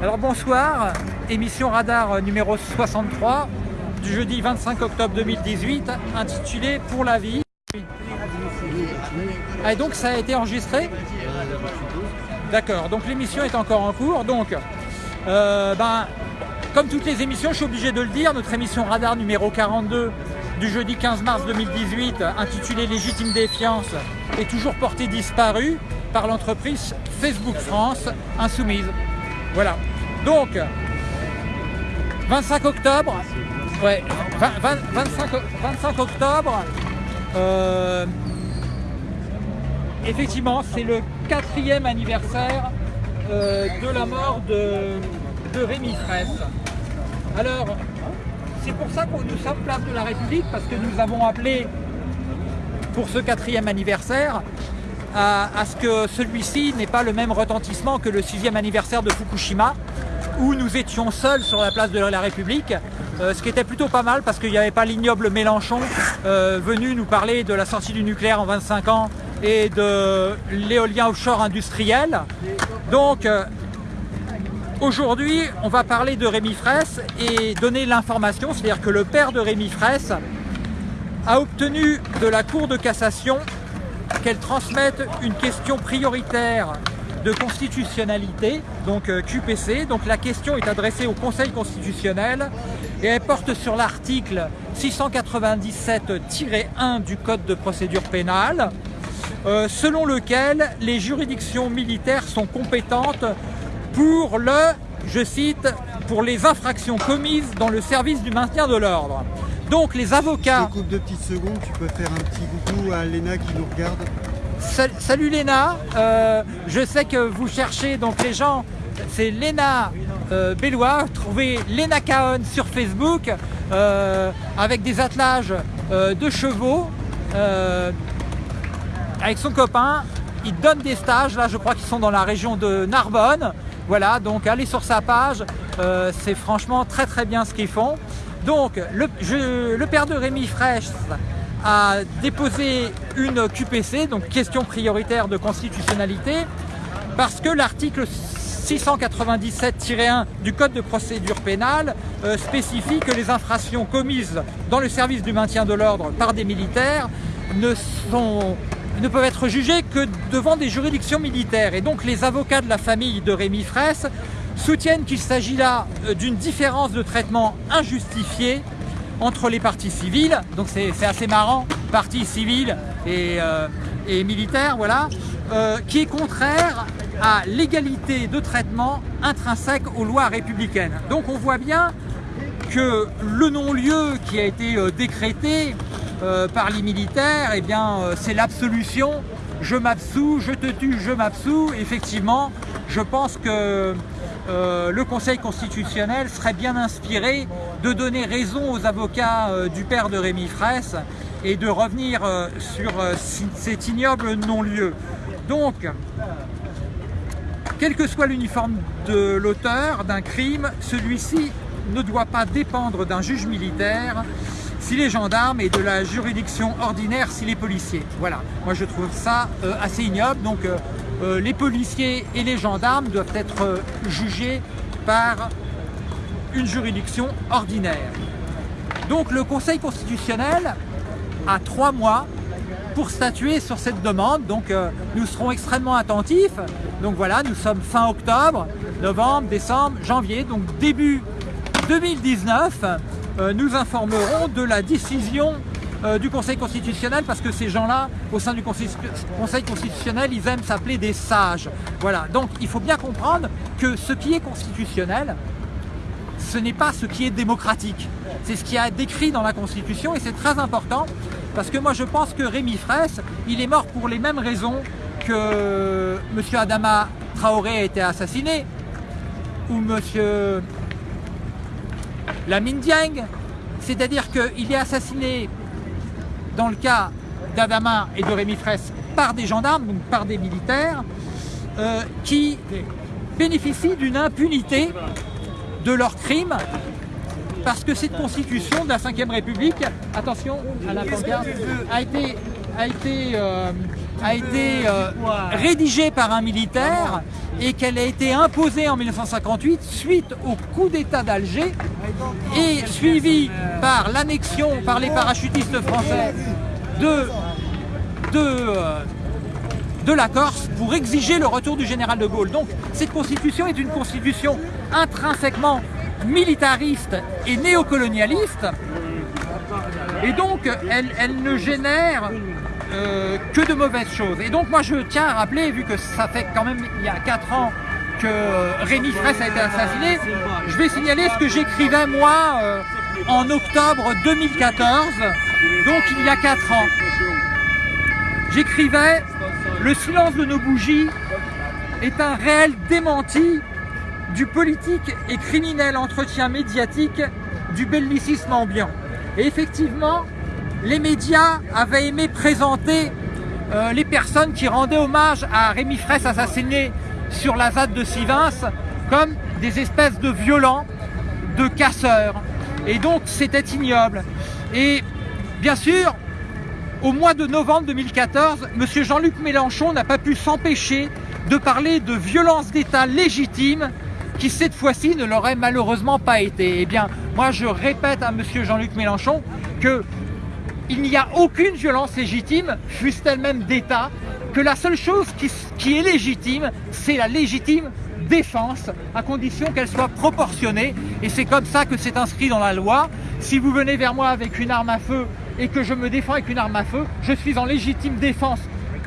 Alors bonsoir, émission Radar numéro 63 du jeudi 25 octobre 2018 intitulée Pour la vie. Ah, et donc ça a été enregistré? D'accord, donc l'émission est encore en cours. Donc, euh, ben, comme toutes les émissions, je suis obligé de le dire, notre émission Radar numéro 42 du jeudi 15 mars 2018, intitulée Légitime défiance, est toujours portée disparue par l'entreprise Facebook France Insoumise. Voilà. Donc, 25 octobre, ouais, 25, octobre, euh, effectivement, c'est le quatrième anniversaire euh, de la mort de, de Rémi Fraisse. Alors, c'est pour ça que nous sommes place de la République, parce que nous avons appelé pour ce quatrième anniversaire à, ce que celui-ci n'ait pas le même retentissement que le sixième anniversaire de Fukushima, où nous étions seuls sur la place de la République, euh, ce qui était plutôt pas mal parce qu'il n'y avait pas l'ignoble Mélenchon euh, venu nous parler de la sortie du nucléaire en 25 ans et de l'éolien offshore industriel. Donc euh, aujourd'hui, on va parler de Rémi Fraisse et donner l'information, c'est-à-dire que le père de Rémi Fraisse a obtenu de la Cour de cassation qu'elle transmette une question prioritaire de constitutionnalité, donc euh, QPC. Donc la question est adressée au Conseil constitutionnel et elle porte sur l'article 697-1 du Code de procédure pénale, euh, selon lequel les juridictions militaires sont compétentes pour le, je cite, pour les infractions commises dans le service du maintien de l'ordre. Donc les avocats... Je coupe de petites secondes, tu peux faire un petit coucou à Léna qui nous regarde. Salut Léna, euh, je sais que vous cherchez donc les gens, c'est Léna euh, Bellois, trouvez Léna Caon sur Facebook euh, avec des attelages de chevaux avec son copain, il donne des stages, là je crois qu'ils sont dans la région de Narbonne, voilà donc allez sur sa page, c'est franchement très très bien ce qu'ils font. Donc le, père de Rémi Fraisse a déposé une QPC, donc question prioritaire de constitutionnalité, parce que l'article 697-1 du Code de procédure pénale euh, spécifie que les infractions commises dans le service du maintien de l'ordre par des militaires ne, sont, ne peuvent être jugées que devant des juridictions militaires. Et donc les avocats de la famille de Rémi Fraisse soutiennent qu'il s'agit là euh, d'une différence de traitement injustifiée entre les parties civiles, donc c'est assez marrant, parties civiles et, euh, militaires, voilà, euh, qui est contraire à l'égalité de traitement intrinsèque aux lois républicaines. Donc on voit bien que le non-lieu qui a été décrété par les militaires, eh bien c'est l'absolution, je m'absous, je te tue, je m'absous, effectivement, je pense que euh, le Conseil constitutionnel serait bien inspiré de donner raison aux avocats euh, du père de Rémi Fraisse et de revenir euh, sur cet ignoble non-lieu. Donc, quel que soit l'uniforme de l'auteur d'un crime, celui-ci ne doit pas dépendre d'un juge militaire s'il est gendarme et de la juridiction ordinaire s'il est policier. Voilà, moi je trouve ça assez ignoble. Donc euh, les policiers et les gendarmes doivent être euh, jugés par une juridiction ordinaire. Donc le Conseil constitutionnel a trois mois pour statuer sur cette demande. Donc euh, nous serons extrêmement attentifs. Donc voilà, nous sommes fin octobre, novembre, décembre, janvier. Donc début 2019, nous informerons de la décision euh, du Conseil constitutionnel parce que ces gens-là, au sein du Conseil constitutionnel, ils aiment s'appeler des sages. Voilà, donc il faut bien comprendre que ce qui est constitutionnel, ce n'est pas ce qui est démocratique. C'est ce qui est décrit dans la Constitution et c'est très important parce que moi je pense que Rémi Fraisse, il est mort pour les mêmes raisons que M. Adama Traoré a été assassiné ou M. Lamine Dieng. C'est-à-dire qu'il est assassiné dans le cas d'Adama et de Rémi Fraisse, par des gendarmes, donc par des militaires, euh, qui bénéficient d'une impunité de leurs crimes parce que cette constitution de la Ve République, attention à la pancarte, a été, a été euh, a été euh, rédigée par un militaire et qu'elle a été imposée en 1958 suite au coup d'État d'Alger et suivie par l'annexion par les parachutistes français euh, de la Corse pour exiger le retour du général de Gaulle. Donc cette constitution est une constitution intrinsèquement militariste et néocolonialiste et donc elle, ne génère euh, que de mauvaises choses. Et donc moi je tiens à rappeler, vu que ça fait quand même il y a 4 ans que Rémi Fraisse a été assassiné, je vais signaler ce que j'écrivais moi euh, en octobre 2014, donc il y a 4 ans. J'écrivais « Le silence de nos bougies est un réel démenti du politique et criminel entretien médiatique du bellicisme ambiant. Et effectivement, les médias avaient aimé présenter euh, les personnes qui rendaient hommage à Rémi Fraisse assassiné sur la ZAD de Sivins comme des espèces de violents, de casseurs. Et donc c'était ignoble. Et bien sûr, au mois de novembre 2014, M. Jean-Luc Mélenchon n'a pas pu s'empêcher de parler de violence d'État légitime qui cette fois-ci ne l'aurait malheureusement pas été. Eh bien, moi je répète à M. Jean-Luc Mélenchon que il n'y a aucune violence légitime, fût-elle même d'État, que la seule chose qui, est légitime, c'est la légitime défense, à condition qu'elle soit proportionnée. Et c'est comme ça que c'est inscrit dans la loi. Si vous venez vers moi avec une arme à feu et que je me défends avec une arme à feu, je suis en légitime défense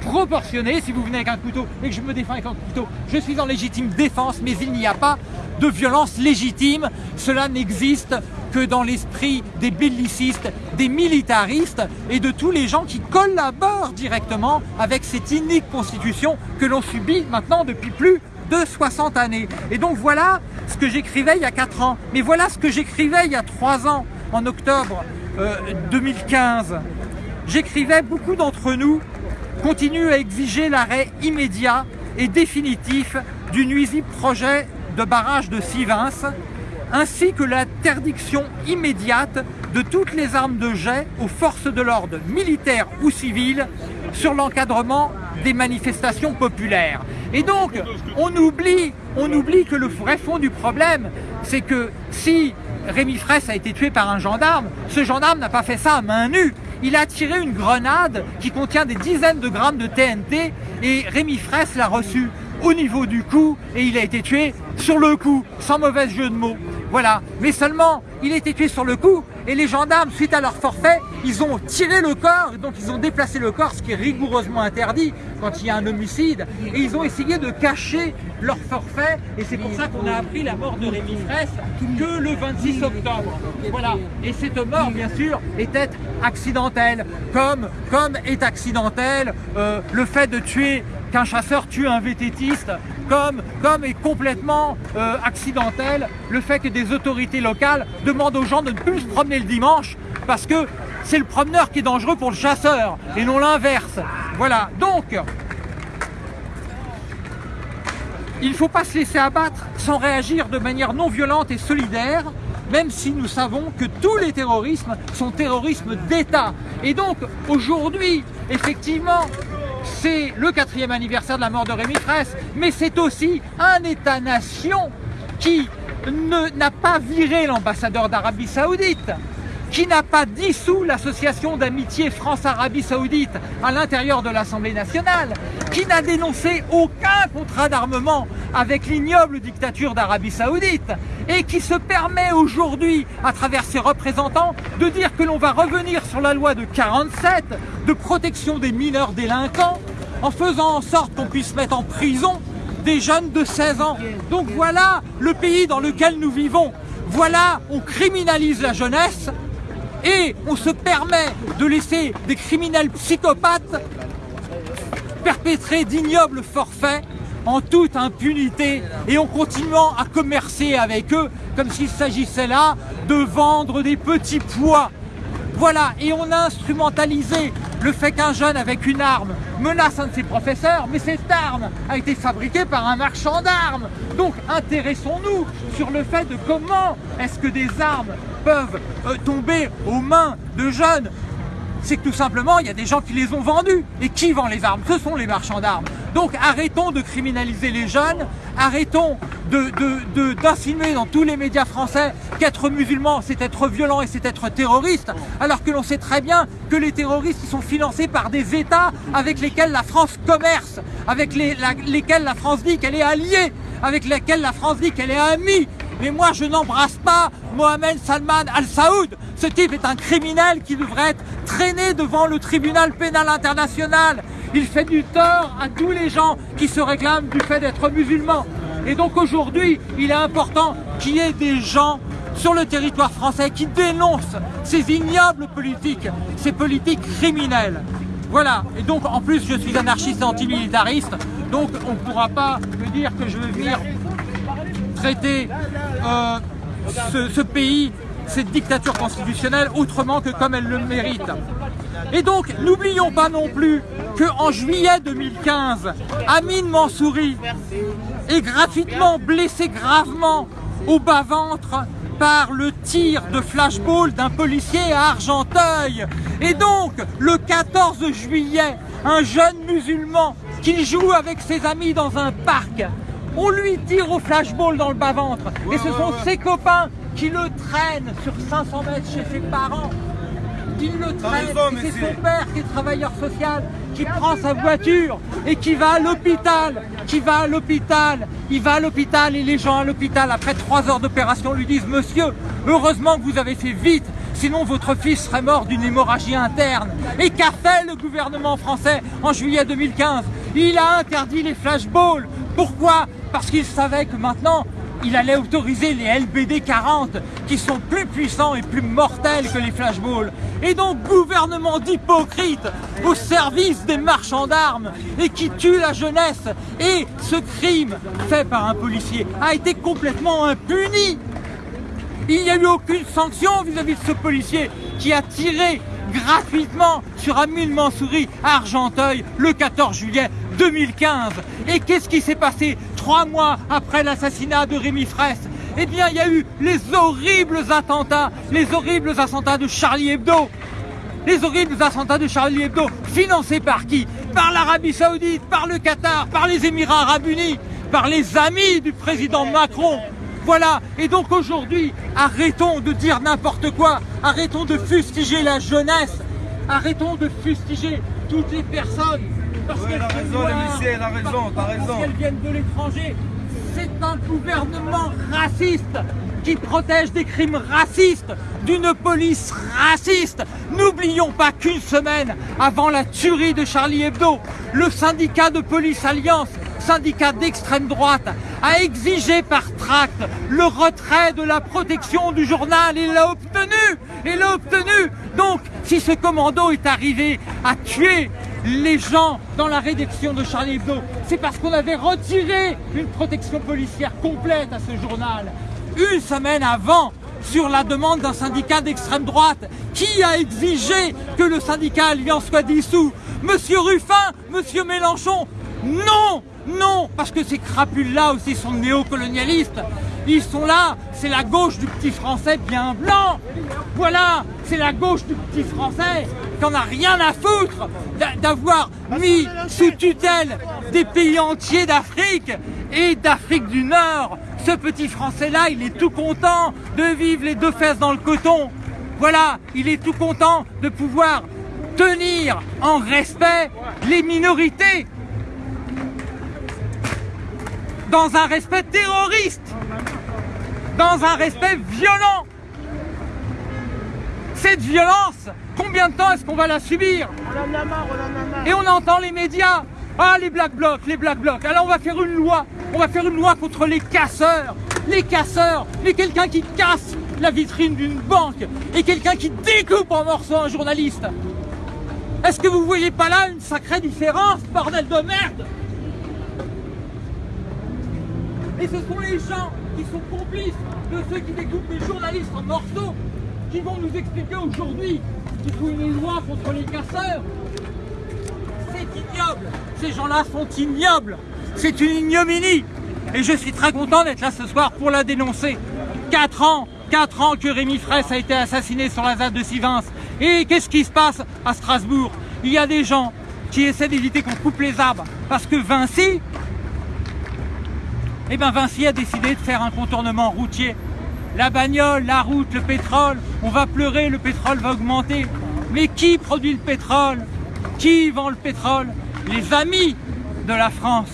proportionnée. Si vous venez avec un couteau et que je me défends avec un couteau, je suis en légitime défense, mais il n'y a pas de violence légitime. Cela n'existe que dans l'esprit des bellicistes, des militaristes et de tous les gens qui collaborent directement avec cette inique constitution que l'on subit maintenant depuis plus de 60 années. Et donc voilà ce que j'écrivais il y a 4 ans. Mais voilà ce que j'écrivais il y a 3 ans, en octobre 2015. Euh, j'écrivais, beaucoup d'entre nous continuent à exiger l'arrêt immédiat et définitif du nuisible projet de barrage de Sivins, ainsi que l'interdiction immédiate de toutes les armes de jet aux forces de l'ordre militaires ou civiles sur l'encadrement des manifestations populaires. Et donc, on oublie, on oublie que le vrai fond du problème, c'est que si Rémi Fraisse a été tué par un gendarme, ce gendarme n'a pas fait ça à main nue. Il a tiré une grenade qui contient des dizaines de grammes de TNT et Rémi Fraisse l'a reçu au niveau du cou et il a été tué sur le coup, sans mauvais jeu de mots. Voilà, mais seulement il a été tué sur le coup et les gendarmes, suite à leur forfait, ils ont tiré le corps, donc ils ont déplacé le corps, ce qui est rigoureusement interdit quand il y a un homicide, et ils ont essayé de cacher leur forfait, et c'est pour ça qu'on a appris la mort de Rémi Fraisse que le 26 octobre. Voilà, et cette mort, bien sûr, était accidentelle, comme, est accidentelle euh, le fait de tuer qu'un chasseur tue un vététiste, comme, comme est complètement euh, accidentel le fait que des autorités locales demandent aux gens de ne plus se promener le dimanche parce que c'est le promeneur qui est dangereux pour le chasseur et non l'inverse. Voilà, donc il ne faut pas se laisser abattre sans réagir de manière non violente et solidaire même si nous savons que tous les terrorismes sont terrorismes d'État. Et donc, aujourd'hui, effectivement, c'est le quatrième anniversaire de la mort de Rémi Fraisse, mais c'est aussi un État-nation qui n'a pas viré l'ambassadeur d'Arabie Saoudite, qui n'a pas dissous l'association d'amitié France-Arabie Saoudite à l'intérieur de l'Assemblée nationale, qui n'a dénoncé aucun contrat d'armement avec l'ignoble dictature d'Arabie Saoudite, et qui se permet aujourd'hui, à travers ses représentants, de dire que l'on va revenir sur la loi de 47 de protection des mineurs délinquants, en faisant en sorte qu'on puisse mettre en prison des jeunes de 16 ans. Donc voilà le pays dans lequel nous vivons. Voilà, on criminalise la jeunesse et on se permet de laisser des criminels psychopathes perpétrer d'ignobles forfaits en toute impunité et en continuant à commercer avec eux comme s'il s'agissait là de vendre des petits pois. Voilà, et on a instrumentalisé le fait qu'un jeune avec une arme menace un de ses professeurs, mais cette arme a été fabriquée par un marchand d'armes. Donc intéressons-nous sur le fait de comment est-ce que des armes peuvent euh, tomber aux mains de jeunes c'est que tout simplement, il y a des gens qui les ont vendus. Et qui vend les armes? Ce sont les marchands d'armes. Donc arrêtons de criminaliser les jeunes, arrêtons d'insinuer de, dans tous les médias français qu'être musulman, c'est être violent et c'est être terroriste, alors que l'on sait très bien que les terroristes sont financés par des États avec lesquels la France commerce, avec lesquels la France dit qu'elle est alliée, avec lesquels la France dit qu'elle est amie. Mais moi, je n'embrasse pas Mohamed Salman Al-Saoud. Ce type est un criminel qui devrait être traîné devant le tribunal pénal international. Il fait du tort à tous les gens qui se réclament du fait d'être musulmans. Et donc aujourd'hui, il est important qu'il y ait des gens sur le territoire français qui dénoncent ces ignobles politiques, ces politiques criminelles. Voilà, et donc en plus je suis anarchiste et antimilitariste, donc on ne pourra pas me dire que je vais venir traiter euh, ce, pays, cette dictature constitutionnelle, autrement que comme elle le mérite. Et donc, n'oublions pas non plus qu'en juillet 2015, Amine Mansouri est gratuitement blessé gravement au bas-ventre par le tir de flashball d'un policier à Argenteuil. Et donc, le 14 juillet, un jeune musulman qui joue avec ses amis dans un parc on lui tire au flashball dans le bas-ventre. et ce sont ses copains qui le traînent sur 500 mètres chez ses parents. Qui le traînent. c'est son père qui est travailleur social, qui prend sa voiture et qui va à l'hôpital. Qui va à l'hôpital. Il va à l'hôpital et les gens à l'hôpital, après trois heures d'opération, lui disent « Monsieur, heureusement que vous avez fait vite, sinon votre fils serait mort d'une hémorragie interne. » Et qu'a fait le gouvernement français en juillet 2015 Il a interdit les flashballs. Pourquoi? Parce qu'il savait que maintenant, il allait autoriser les LBD 40 qui sont plus puissants et plus mortels que les flashballs. Et donc gouvernement d'hypocrites au service des marchands d'armes et qui tue la jeunesse. Et ce crime fait par un policier a été complètement impuni. Il n'y a eu aucune sanction vis-à-vis de ce policier qui a tiré gratuitement sur Amine Mansouri à Argenteuil le 14 juillet 2015. Et qu'est-ce qui s'est passé trois mois après l'assassinat de Rémi Fraisse? Eh bien, il y a eu les horribles attentats, les horribles attentats de Charlie Hebdo. Les horribles attentats de Charlie Hebdo, financés par qui? Par l'Arabie Saoudite, par le Qatar, par les Émirats Arabes Unis, par les amis du président Macron. Voilà, et donc aujourd'hui, arrêtons de dire n'importe quoi, arrêtons de fustiger la jeunesse, arrêtons de fustiger toutes les personnes parce qu'elle a raison, elle a raison, t'as raison. Parce qu'elles viennent de l'étranger. C'est un gouvernement raciste qui protège des crimes racistes, d'une police raciste. N'oublions pas qu'une semaine avant la tuerie de Charlie Hebdo, le syndicat de police Alliance, syndicat d'extrême droite, a exigé par tract le retrait de la protection du journal et l'a obtenu. Et l'a obtenu. Donc, si ce commando est arrivé à tuer les gens dans la rédaction de Charlie Hebdo, c'est parce qu'on avait retiré une protection policière complète à ce journal. Une semaine avant, sur la demande d'un syndicat d'extrême droite, qui a exigé que le syndicat Alliance soit dissous Monsieur Ruffin Monsieur Mélenchon Non Non Parce que ces crapules-là aussi sont néocolonialistes ils sont là, c'est la gauche du petit français bien blanc. Voilà, c'est la gauche du petit français qui en a rien à foutre d'avoir mis sous tutelle des pays entiers d'Afrique et d'Afrique du Nord. Ce petit français-là, il est tout content de vivre les deux fesses dans le coton. Voilà, il est tout content de pouvoir tenir en respect les minorités dans un respect terroriste dans un respect violent. Cette violence, combien de temps est-ce qu'on va la subir? Et on entend les médias, ah les black blocs, les black blocs, alors on va faire une loi, on va faire une loi contre les casseurs, les casseurs, mais quelqu'un qui casse la vitrine d'une banque et quelqu'un qui découpe en morceaux un journaliste. Est-ce que vous voyez pas là une sacrée différence, bordel de merde? Et ce sont les gens qui sont complices de ceux qui découpent les journalistes en morceaux, qui vont nous expliquer aujourd'hui qu'il faut une loi contre les casseurs. C'est ignoble. Ces gens-là sont ignobles. C'est une ignominie. Et je suis très content d'être là ce soir pour la dénoncer. Quatre ans, quatre ans que Rémi Fraisse a été assassiné sur la ZAD de Sivins. Et qu'est-ce qui se passe à Strasbourg? Il y a des gens qui essaient d'éviter qu'on coupe les arbres parce que Vinci, eh ben Vinci a décidé de faire un contournement routier. La bagnole, la route, le pétrole, on va pleurer, le pétrole va augmenter. Mais qui produit le pétrole? Qui vend le pétrole? Les amis de la France.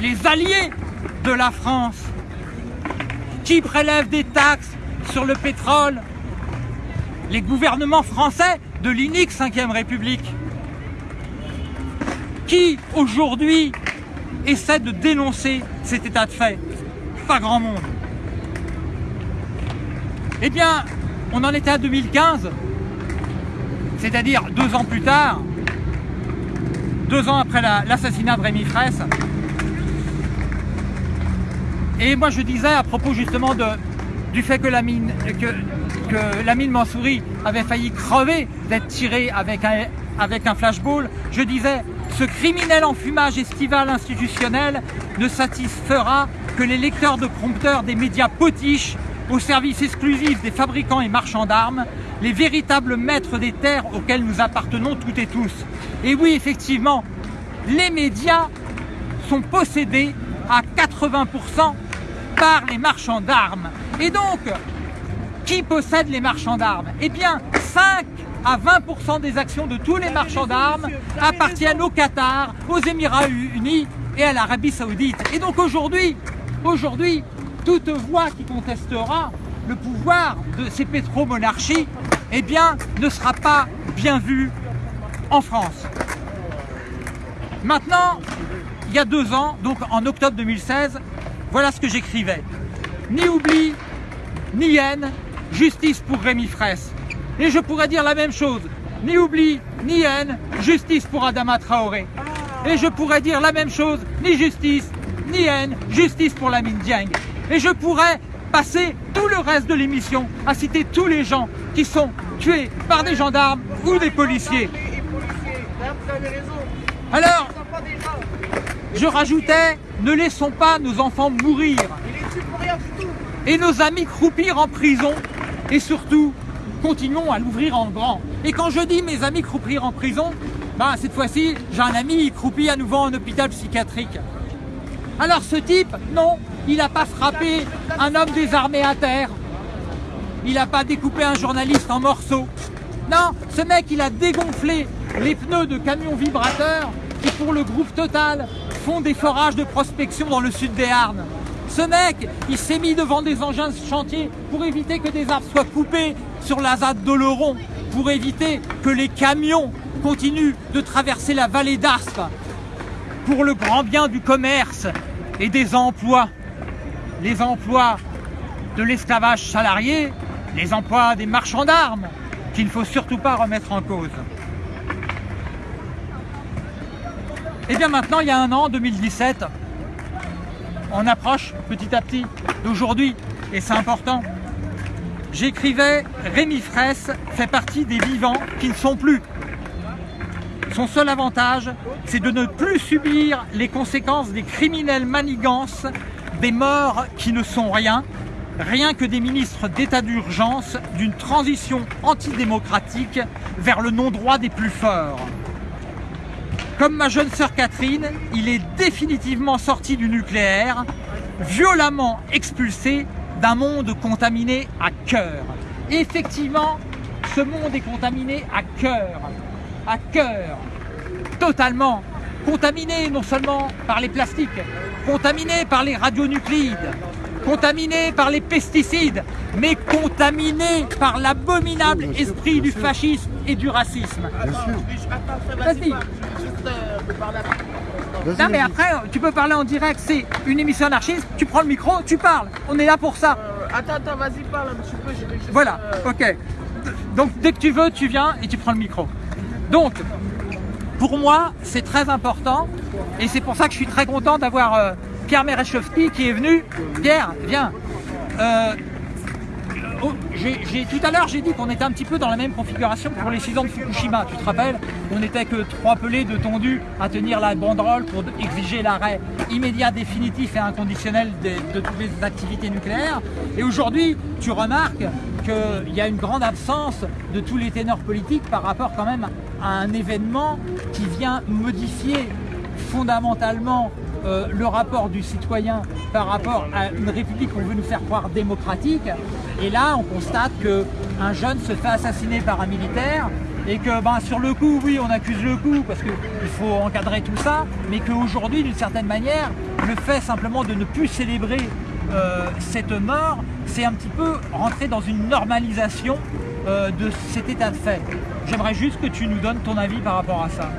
Les alliés de la France. Qui prélève des taxes sur le pétrole? Les gouvernements français de l'inique 5ème République. Qui aujourd'hui essaie de dénoncer cet état de fait Pas grand monde. Eh bien, on en était à 2015, c'est-à-dire deux ans plus tard, deux ans après l'assassinat de Rémi Fraisse. Et moi je disais à propos justement du fait que la mine, que, la mine avait failli crever d'être tirée avec un flashball, je disais ce criminel enfumage estival institutionnel ne satisfera que les lecteurs de prompteurs des médias potiches au service exclusif des fabricants et marchands d'armes, les véritables maîtres des terres auxquels nous appartenons toutes et tous. Et oui, effectivement, les médias sont possédés à 80% par les marchands d'armes. Et donc, qui possède les marchands d'armes? Eh bien, 5 à 20% des actions de tous les marchands d'armes appartiennent au Qatar, aux Émirats Unis et à l'Arabie Saoudite. Et donc aujourd'hui, aujourd'hui, toute voix qui contestera le pouvoir de ces pétromonarchies, eh ne sera pas bien vue en France. Maintenant, il y a deux ans, donc en octobre 2016, voilà ce que j'écrivais. Ni oubli, ni haine, justice pour Rémi Fraisse. Et je pourrais dire la même chose. Ni oubli, ni haine, justice pour Adama Traoré. Et je pourrais dire la même chose, ni justice, ni haine, justice pour la mine Dieng. Et je pourrais passer tout le reste de l'émission à citer tous les gens qui sont tués par des gendarmes ou des policiers. Alors, je rajoutais, ne laissons pas nos enfants mourir et nos amis croupir en prison et surtout, continuons à l'ouvrir en grand. Et quand je dis mes amis croupir en prison, bah, cette fois-ci, j'ai un ami qui croupit à nouveau en hôpital psychiatrique. Alors ce type, non, il n'a pas frappé un homme désarmé à terre. Il n'a pas découpé un journaliste en morceaux. Non, ce mec, il a dégonflé les pneus de camions vibrateurs qui, pour le groupe Total, font des forages de prospection dans le sud des Arnes. Ce mec, il s'est mis devant des engins de chantier pour éviter que des arbres soient coupés sur la ZAD d'Oloron, pour éviter que les camions continuent de traverser la vallée d'Arspe, pour le grand bien du commerce et des emplois les emplois de l'esclavage salarié, les emplois des marchands d'armes, qu'il ne faut surtout pas remettre en cause. Et eh bien maintenant, il y a un an, 2017, on approche petit à petit d'aujourd'hui, et c'est important. J'écrivais Rémi Fraisse fait partie des vivants qui ne sont plus. Son seul avantage, c'est de ne plus subir les conséquences des criminels manigances des morts qui ne sont rien, rien que des ministres d'état d'urgence d'une transition antidémocratique vers le non-droit des plus forts. Comme ma jeune sœur Catherine, il est définitivement sorti du nucléaire, violemment expulsé d'un monde contaminé à cœur. effectivement, ce monde est contaminé à cœur, à cœur, totalement contaminé non seulement par les plastiques, contaminé par les radionuclides, contaminé par les pesticides, mais contaminé par l'abominable esprit du fascisme et du racisme. Non mais après, tu peux parler en direct, c'est une émission anarchiste, tu prends le micro, tu parles, on est là pour ça. Euh, attends, attends, vas-y, parle un petit peu. Voilà, ok. Donc dès que tu veux, tu viens et tu prends le micro. Donc, pour moi, c'est très important et c'est pour ça que je suis très content d'avoir euh, Pierre Merechowski qui est venu. Pierre, viens. Oh, tout à l'heure, j'ai dit qu'on était un petit peu dans la même configuration pour les 6 ans de Fukushima. Tu te rappelles On n'était que trois pelés de tondus à tenir la banderole pour exiger l'arrêt immédiat, définitif et inconditionnel de, de toutes les activités nucléaires. Et aujourd'hui, tu remarques qu'il y a une grande absence de tous les ténors politiques par rapport quand même à un événement qui vient modifier fondamentalement euh, le rapport du citoyen par rapport à une république qu'on veut nous faire croire démocratique. Et là, on constate qu'un jeune se fait assassiner par un militaire et que ben, sur le coup, oui, on accuse le coup parce qu'il faut encadrer tout ça, mais qu'aujourd'hui, d'une certaine manière, le fait simplement de ne plus célébrer euh, cette mort, c'est un petit peu rentrer dans une normalisation euh, de cet état de fait. J'aimerais juste que tu nous donnes ton avis par rapport à ça.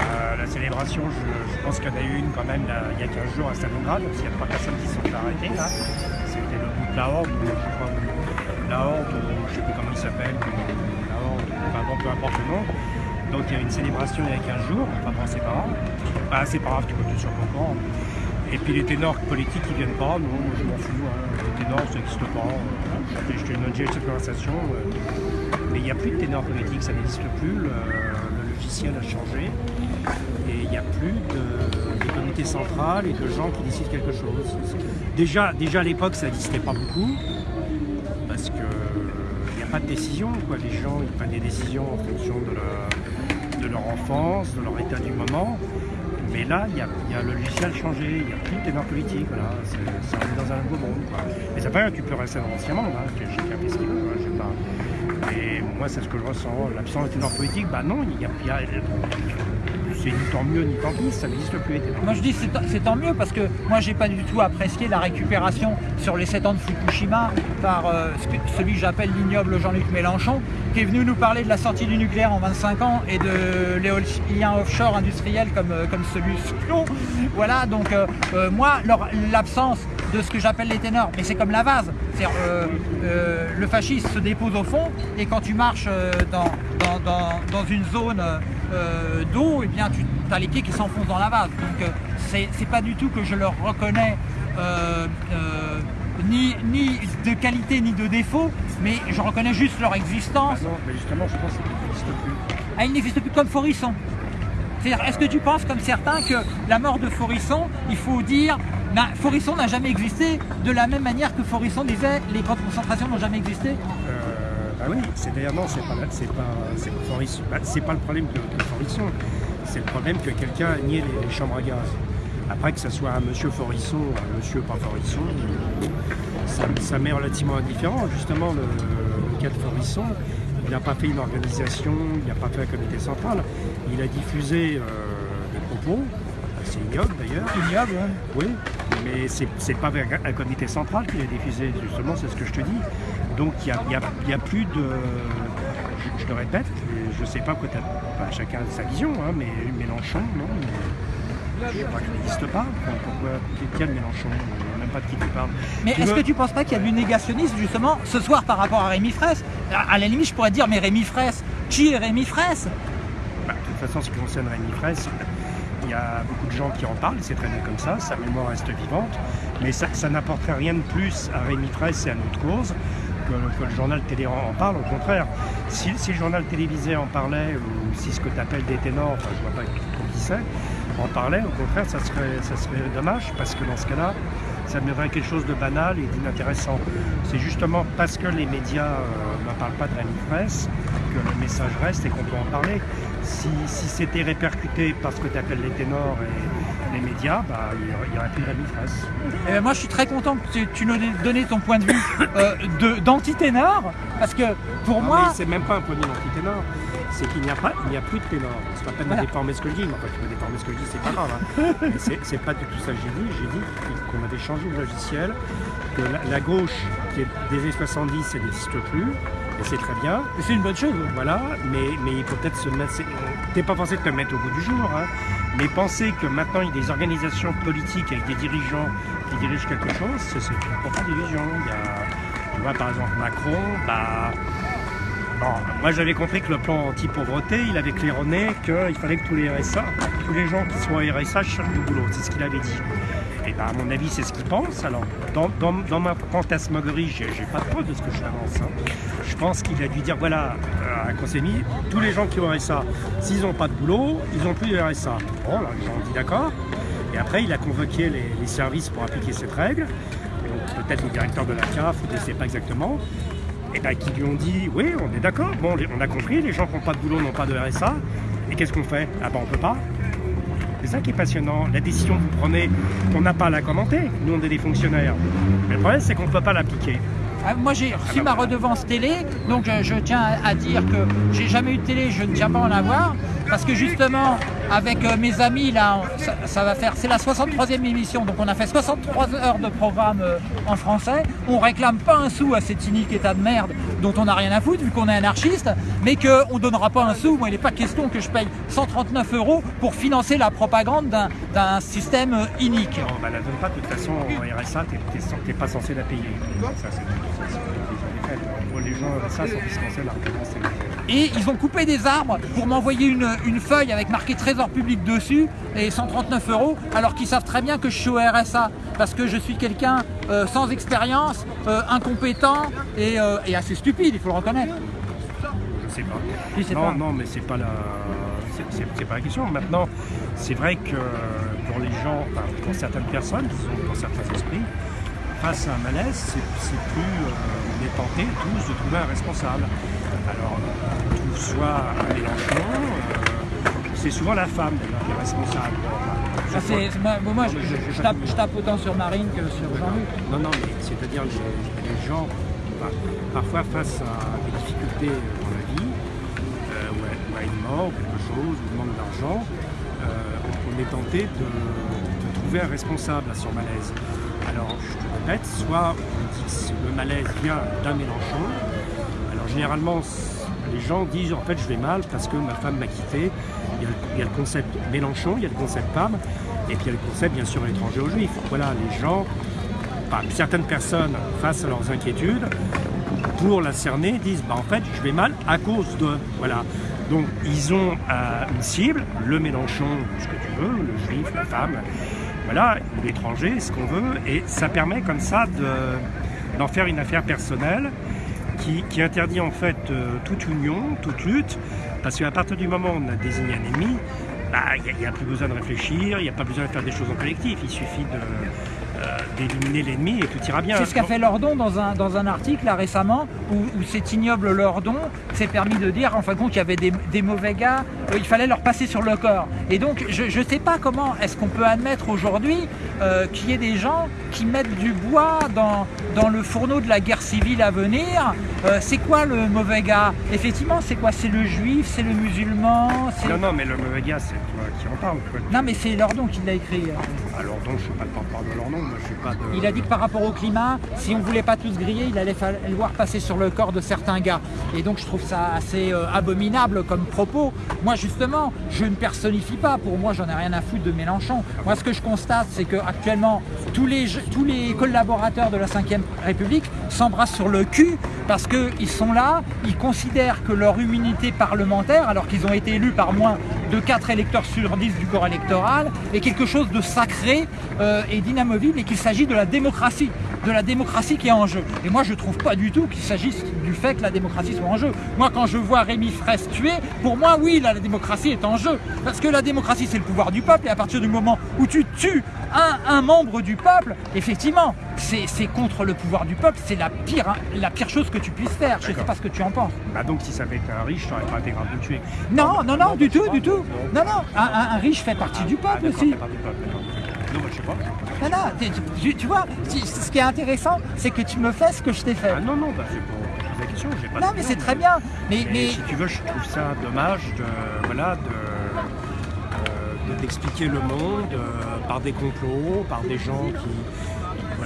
Euh, la célébration, je, pense qu'il y en a eu une quand même il y a 15 jours à Stalingrad, parce qu'il y a trois personnes qui sont arrêtées là. C'était le groupe La Horde, je crois, La Horde, ou je ne sais plus comment il s'appelle, La Horde, bon, peu importe le nom. Donc il y a une célébration il y a 15 jours, enfin bon, c'est pas grave. C'est pas grave, tu peux tout sur ton camp. Et puis les ténors politiques qui viennent pas, non, je m'en fous. hein. Les ténors, ça n'existe pas. Je te donne conversation. euh, mais il n'y a plus de ténors politiques, ça n'existe plus. Le logiciel a changé. Et il n'y a plus de, de comité central et de gens qui décident quelque chose. Déjà, déjà à l'époque, ça n'existait pas beaucoup. Parce que il n'y a pas de décision. Quoi. Les gens prennent des décisions en fonction de leur, de leur enfance, de leur état du moment. Mais là, il y y a le logiciel changé, il n'y a plus de ténor politique. Voilà. C'est- on est dans un nouveau monde. Mais ça fait tu peux rester dans l'ancien monde. Hein. Chacun fait ce qu'il veut. hein. Je sais pas. Et moi, c'est ce que je ressens. L'absence de ténor politique, bah non, il y a, y a- c'est ni tant mieux ni tant pis, ça n'existe plus. Moi je dis c'est tant mieux parce que moi j'ai pas du tout apprécié la récupération sur les 7 ans de Fukushima par euh, celui que j'appelle l'ignoble Jean-Luc Mélenchon qui est venu nous parler de la sortie du nucléaire en 25 ans et de l'éolien offshore industriel comme, euh, comme celui Voilà donc euh, moi l'absence de ce que j'appelle les ténors, mais c'est comme la vase. Euh, le fascisme se dépose au fond et quand tu marches dans, dans- dans une zone euh, d'eau, eh bien tu as les pieds qui s'enfoncent dans la vase. Donc euh, c'est pas du tout que je leur reconnais euh, euh, ni, ni de qualité ni de défaut, mais je reconnais juste leur existence. Ah non, mais justement, je pense qu'il n'existe plus. Ah, il n'existe plus comme Forisson. C'est-à-dire, est-ce que tu penses comme certains que la mort de Forisson, il faut dire, Forisson n'a jamais existé de la même manière que Forisson disait les camps de concentration n'ont jamais existé? Euh, bah oui, c'est d'ailleurs non, c'est pas c'est pas c'est pas Forisson. Bah, c'est pas le problème de, de Forisson. C'est le problème que quelqu'un a nié les, les chambres à gaz. Après que ce soit un monsieur Forisson un monsieur pas Forisson, ça, ça m'est relativement indifférent. Justement, le, le cas de Forisson, il n'a pas fait une organisation, il n'a pas fait un comité central. Il a diffusé euh, des propos, c'est ignoble d'ailleurs. Ignoble, hein. Oui, mais c'est pas un, comité central qui l'a diffusé, justement, c'est ce que je te dis. Donc il n'y a, il a- il a plus de. Je, je le répète, je sais pas quoi enfin, chacun a sa vision, hein, mais Mélenchon, non. mais Je crois qu'il n'existe pas. Enfin, Pourquoi Quel Mélenchon Je ne sais même pas de qui tu parles. Mais est-ce que tu penses pas qu'il y a du négationnisme justement ce soir par rapport à Rémi Fraisse? À, à la limite, je pourrais dire, mais Rémi Fraisse, qui est Rémi Fraisse? Bah, de toute façon, ce qui concerne Rémi Fraisse, il y a beaucoup de gens qui en parlent, c'est très bien comme ça, sa mémoire reste vivante, mais ça, ça n'apporterait rien de plus à Rémi Fraisse et à notre cause que, le journal télé en parle, au contraire. Si, le journal télévisé en parlait, ou si ce que tu appelles des ténors, enfin je vois pas trop qui c'est, en parlait, au contraire, ça serait, ça serait dommage, parce que dans ce cas-là, ça deviendrait quelque chose de banal et d'inintéressant. C'est justement parce que les médias euh, ne parlent pas de Rémi Fraisse que le message reste et qu'on peut en parler. Si, si c'était répercuté par ce que tu appelles les ténors et les médias, bah, il n'y aurait plus de Fraisse. Eh ben, moi, je suis très content que tu, tu nous aies donné ton point de vue euh, de- d'antiténor, parce que pour Non, moi, mais c'est même pas un point de vue d'antiténor, c'est qu'il n'y a pas, il n'y a plus de ténor. C'est pas peine Voilà. de déformer ce que je dis, mais enfin tu peux déformer ce que je dis, c'est pas grave. hein. Mais c'est, pas du tout ça que j'ai dit. J'ai dit qu'on avait changé le logiciel, que la, la gauche qui est des années 70, elle n'existe plus, et c'est très bien. c'est une bonne chose. Voilà, mais, mais il faut peut-être se mettre. c'est- T'es pas forcé de te mettre au bout du jour, hein, mais penser que maintenant il y a des organisations politiques avec des dirigeants qui dirigent quelque chose, c'est une profonde illusion. Il y a, tu vois, par exemple, Macron, bah. Moi j'avais compris que le plan anti-pauvreté, il avait claironné qu'il fallait que tous les RSA, tous les gens qui sont au RSA cherchent du boulot, c'est ce qu'il avait dit. Et ben, à mon avis, c'est ce qu'ils pensent. Alors, dans, dans, dans ma fantasmagorie, j'ai pas de preuve de ce que je avance. hein. Je pense qu'il a dû dire voilà, euh, à Consemi, tous les gens qui ont RSA, s'ils n'ont pas de boulot, ils n'ont plus de RSA. Bon, là, gens ont dit d'accord. Et après, il a convoqué les, services pour appliquer cette règle. Peut-être le directeur de la CAF, je ne sais pas exactement. Et ben, qui lui ont dit oui, on est d'accord, bon, on a compris, les gens qui n'ont pas de boulot n'ont pas de RSA. Et qu'est-ce qu'on fait? Ah ben, on peut pas. C'est ça qui est passionnant. La décision que vous prenez, on n'a pas à la commenter. Nous, on est des fonctionnaires. Mais le problème, c'est qu'on ne peut pas l'appliquer. Ah, Moi j'ai reçu ma redevance télé, donc je, je tiens à à dire que j'ai jamais eu de télé, je ne tiens pas à en avoir, parce que justement avec euh, mes amis là, ça, va faire, c'est la 63e émission, donc on a fait 63 heures de programme euh, en français, on réclame pas un sou à cet inique état de merde dont on n'a rien à foutre vu qu'on est anarchiste, mais qu'on donnera pas un sou, moi il n'est pas question que je paye 139 euros pour financer la propagande d'un- système euh, inique. On ne la donne pas, de toute façon, en RSA, tu n'es pas censé la payer. Ça, c'est c'est- c'est- c'est- Les gens, ça, sont dispensés largement. c'est- Et ils ont coupé des arbres pour m'envoyer une, une feuille avec marqué trésor public dessus et 139 euros, alors qu'ils savent très bien que je suis au RSA parce que je suis quelqu'un euh, sans expérience, euh, incompétent et, euh, et assez stupide, il faut le reconnaître. Je sais pas. Sais non, pas. non, mais c'est pas la, c'est- c'est c'est pas la question. Maintenant, c'est vrai que pour les gens, enfin, pour certaines personnes, pour certains esprits, face à un malaise, c'est plus, euh, on est tenté tous de trouver un responsable. Alors, tout soit un Mélenchon, euh, c'est souvent la femme d'ailleurs qui est responsable. Moi, moi, je, je- je tape, je tape autant sur Marine que sur Jean-Luc. Non, non, mais c'est-à-dire les, les gens, par- parfois face à des difficultés dans la vie, euh, ou, à, ou à une mort, ou quelque chose, ou manque d'argent, euh, on, on est tenté de, de trouver un responsable à son malaise. Je te répète, soit on dit le malaise vient d'un Mélenchon, alors généralement, les gens disent en fait je vais mal parce que ma femme m'a quitté. Il y, a le, concept Mélenchon, il y a le concept femme, et puis il y a le concept bien sûr étranger aux juifs. Voilà, les gens, certaines personnes face à leurs inquiétudes, pour la cerner, disent bah, en fait je vais mal à cause de. Voilà. Donc ils ont euh, une cible, le Mélenchon, ce que tu veux, le juif, la femme, voilà, l'étranger, ce qu'on veut, et ça permet comme ça de- d'en faire une affaire personnelle qui, qui interdit en fait euh, toute union, toute lutte, parce qu'à partir du moment où on a désigné un ennemi, bah, il n'y a, plus besoin de réfléchir, il n'y a pas besoin de faire des choses en collectif, il suffit de, d'éliminer l'ennemi et tout ira bien. C'est ce qu'a fait Lordon dans un, dans un article là, récemment où, où cet ignoble Lordon s'est permis de dire en fin de compte qu'il y avait des, des mauvais gars, euh, il fallait leur passer sur le corps. Et donc je ne sais pas comment est-ce qu'on peut admettre aujourd'hui euh, qu'il y ait des gens qui mettent du bois dans, dans le fourneau de la guerre civile à venir. Euh, c'est quoi le mauvais gars? Effectivement, c'est quoi? C'est le juif, c'est le musulman Non, non, mais le mauvais gars, c'est toi qui en parle. quoi. Non mais c'est Lordon qui l'a écrit. euh. Alors donc, je ne suis pas le porte-parole de nom, Il a dit que par rapport au climat, si on voulait pas tous griller, il allait falloir passer sur le corps de certains gars. Et donc je trouve ça assez euh, abominable comme propos. Moi justement, je ne personnifie pas. Pour moi, j'en ai rien à foutre de Mélenchon. Moi, ce que je constate, c'est que actuellement, tous les collaborateurs de la Ve République s'embrassent sur le cul parce qu'ils sont là, ils considèrent que leur immunité parlementaire, alors qu'ils ont été élus par moins de 4 électeurs sur 10 du corps électoral, est quelque chose de sacré euh, et d'inamovible et qu'il s'agit de la démocratie, de la démocratie qui est en jeu. Et moi je trouve pas du tout qu'il s'agisse du fait que la démocratie soit en jeu. Moi quand je vois Rémi Fraisse tué, pour moi oui la, la démocratie est en jeu. Parce que la démocratie c'est le pouvoir du peuple et à partir du moment où tu tues un, un membre du peuple, effectivement, c'est contre le pouvoir du peuple, c'est la pire, hein, la pire chose que tu puisses faire. Je sais D'accord. pas ce que tu en penses. Bah donc si ça avait été un riche, t'aurais pas été grave de tuer. Non, non, non, du sais tout, du tout. Non, non, un, riche fait partie du Ah, peuple aussi. fait partie du peuple. Non, tu, vois, tu- ce qui est intéressant, c'est que tu me fais ce que je t'ai fait. Ah non, non, bah, c'est pour la question, j'ai pas Non, mais c'est très bien. Mais, Mais, mais si tu veux, je trouve ça dommage de, voilà, de, euh, de- d'expliquer le monde euh, par des complots, par des gens qui,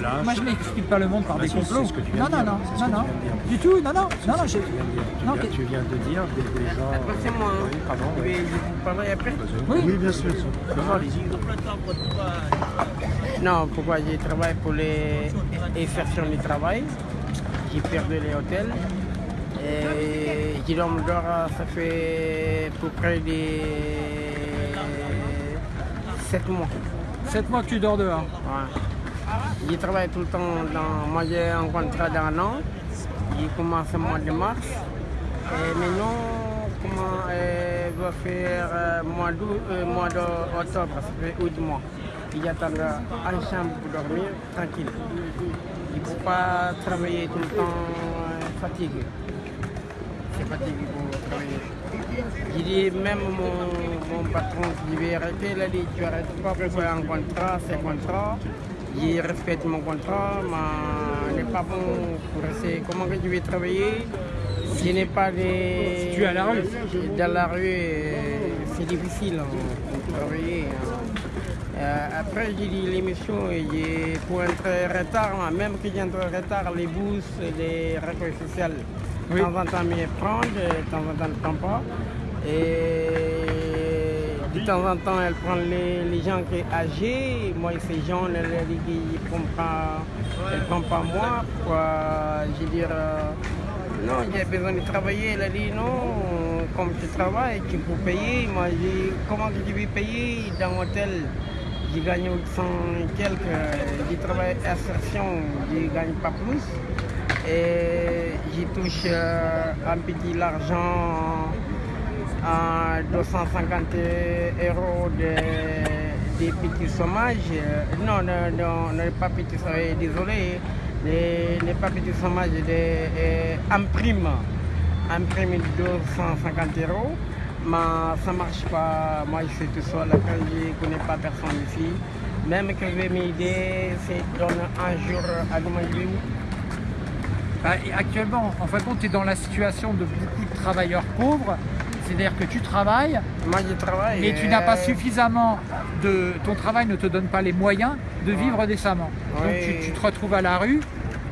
voilà. moi, je n'explique pas le monde par Bah des complots. ce que tu viens Non, non, non, non, non. Du tout, non, non, non, non. J'ai- tu viens de dire. Tu Non, viens- t'es- tu viens de dire des, gens. euh, C'est moi. hein. Oui, pardon. Je oui. vais je vous parlerai après. Oui, Oui, bien sûr. Non, pourquoi je travaille pour les insertions du travail. J'ai perdu les hôtels. Et j'ai dormi dehors, ça fait à peu près des 7 mois. 7 mois que tu dors dehors. Ouais. Je travaille tout le temps dans. Moi j'ai un contrat d'un an. Il commence au mois de mars. Et maintenant, comment euh, va faire euh, mois d'août, euh, mois d'octobre, ça fait août mois. Il attend en chambre pour dormir tranquille. Il ne peut pas travailler tout le temps euh, fatigué. C'est fatigué pour travailler. J'ai dit même mon, mon patron qui vais arrêter, il a dit tu arrêtes pas pour un contrat, c'est contrat. Je respecte mon contrat, mais n'est pas bon pour rester. Comment que je vais travailler? Je n'ai pas de... Tu es à la rue? Dans la rue, euh, c'est difficile hein, pour travailler. hein. Euh, après, j'ai dit l'émission, pour entrer en retard, hein, même que j'entre en retard, les bus, les recueils sociaux, Oui. de temps en temps, me prendre, de temps en temps, ne prend pas. Et de temps en temps, elle prend les, les gens qui sont âgés. Moi, ces gens, elle, ne prennent pas, elle prend pas moi. Pourquoi, je veux dire, euh, non, j'ai besoin de travailler. Elle a dit non, comme tu travailles, tu peux payer. Moi, j'ai comment tu veux payer dans l'hôtel? J'ai gagné 800 et quelques. J'ai travaillé à Assertion, je ne gagne pas plus. Et j'y touche euh, un petit l'argent à 250 euros de, des petits. Euh, Non, non, non, pas petits sommages, désolé. Les, pas petits sommages de, euh, en prime. En prime de 250 euros. Mais ça marche pas. Moi, je suis tout seul. Quand je connais pas personne ici. Même que je vais m'aider, c'est donne un jour à demander. Bah, actuellement, en fin de compte, tu es dans la situation de beaucoup de travailleurs pauvres. C'est-à-dire que tu travailles, Moi, je travaille. mais tu n'as pas suffisamment de. Ton travail ne te donne pas les moyens de vivre décemment. Donc tu, tu te retrouves à la rue.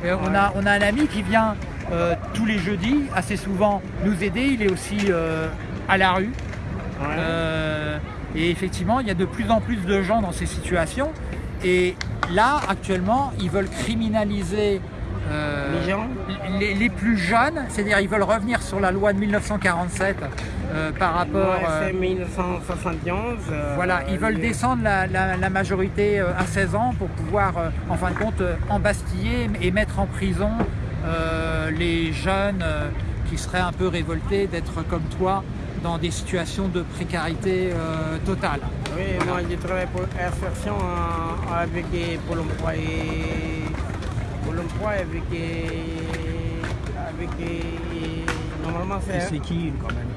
Et on, a, on a un ami qui vient euh, tous les jeudis, assez souvent, nous aider. Il est aussi euh, à la rue. ouais. Euh, et effectivement, il y a de plus en plus de gens dans ces situations. Et là, actuellement, ils veulent criminaliser euh, les, les plus jeunes, c'est-à-dire ils veulent revenir sur la loi de 1947 euh, par rapport. Ouais, euh, c'est 1971. euh, voilà, ils veulent les- descendre la, la- la majorité à 16 ans pour pouvoir, euh, en fin de compte, embastiller et mettre en prison euh, les jeunes euh, qui seraient un peu révoltés d'être comme toi dans des situations de précarité euh, totale. Oui, moi je travaille pour insertion euh, avec Pôle emploi et Pôle emploi avec avec normalement Et c'est c'est qui quand même?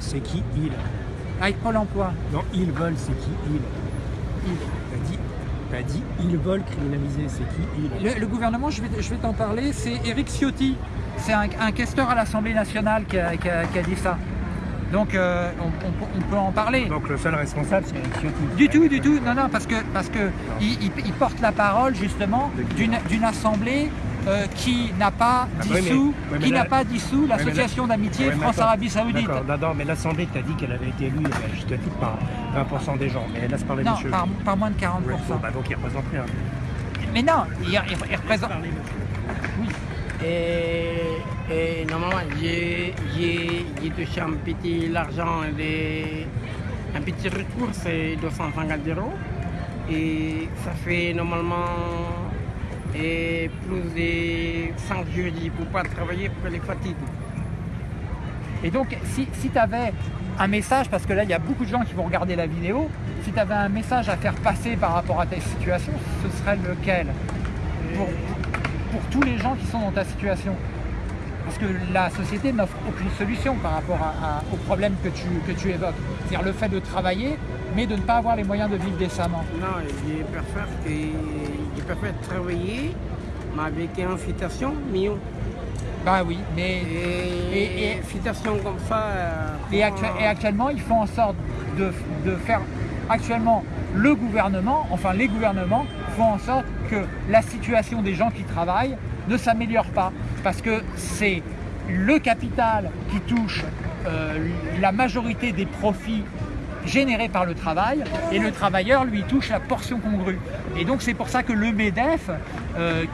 C'est qui il Avec Pôle emploi. Non, ils veulent, c'est qui il Il. T'as dit, t'as dit, ils veulent criminaliser, c'est qui il Le, le gouvernement, je vais, je vais t'en parler, c'est Éric Ciotti. C'est un, un questeur à l'Assemblée nationale qui a, qui a- qui a dit ça. Donc euh, on, on- on peut en parler. Donc le seul responsable, c'est Eric Ciotti. Du tout, du tout. Non, non, parce que parce que il, il- il porte la parole justement d'une assemblée euh, qui n'a pas Ah, dissous, oui, mais qui là- n'a pas dissous là- l'association d'amitié France-Arabie Saoudite. D'accord, non, non, mais l'Assemblée t'a dit qu'elle avait été élue, à juste titre, par 20% des gens. Mais laisse parler Non, monsieur. par, par moins de 40%. Ouais, bon, bah, donc il représente rien. Mais non, il, il- il représente. Oui. et, et normalement j'ai touché un petit l'argent un petit recours c'est 250 euros et ça fait normalement et plus de 5 jours je ne peux pas travailler pour les fatigues. Et donc, si, si tu avais un message, parce que là, il y a beaucoup de gens qui vont regarder la vidéo, si tu avais un message à faire passer par rapport à ta situation, ce serait lequel? Pour, pour tous les gens qui sont dans ta situation Parce que la société n'offre aucune solution par rapport à- à- aux problèmes que tu, que tu évoques. C'est-à-dire le fait de travailler, mais de ne pas avoir les moyens de vivre décemment. Non, préfère, que, je préfère travailler, mais avec une citation mieux. Bah oui, mais Et, Et- et- comme ça. euh, Et, actu- et actuellement, ils font en sorte de, de faire actuellement le gouvernement, enfin les gouvernements font en sorte que la situation des gens qui travaillent ne s'améliore pas parce que c'est le capital qui touche euh, la majorité des profits générés par le travail et le travailleur lui touche la portion congrue. Et donc c'est pour ça que le MEDEF, euh,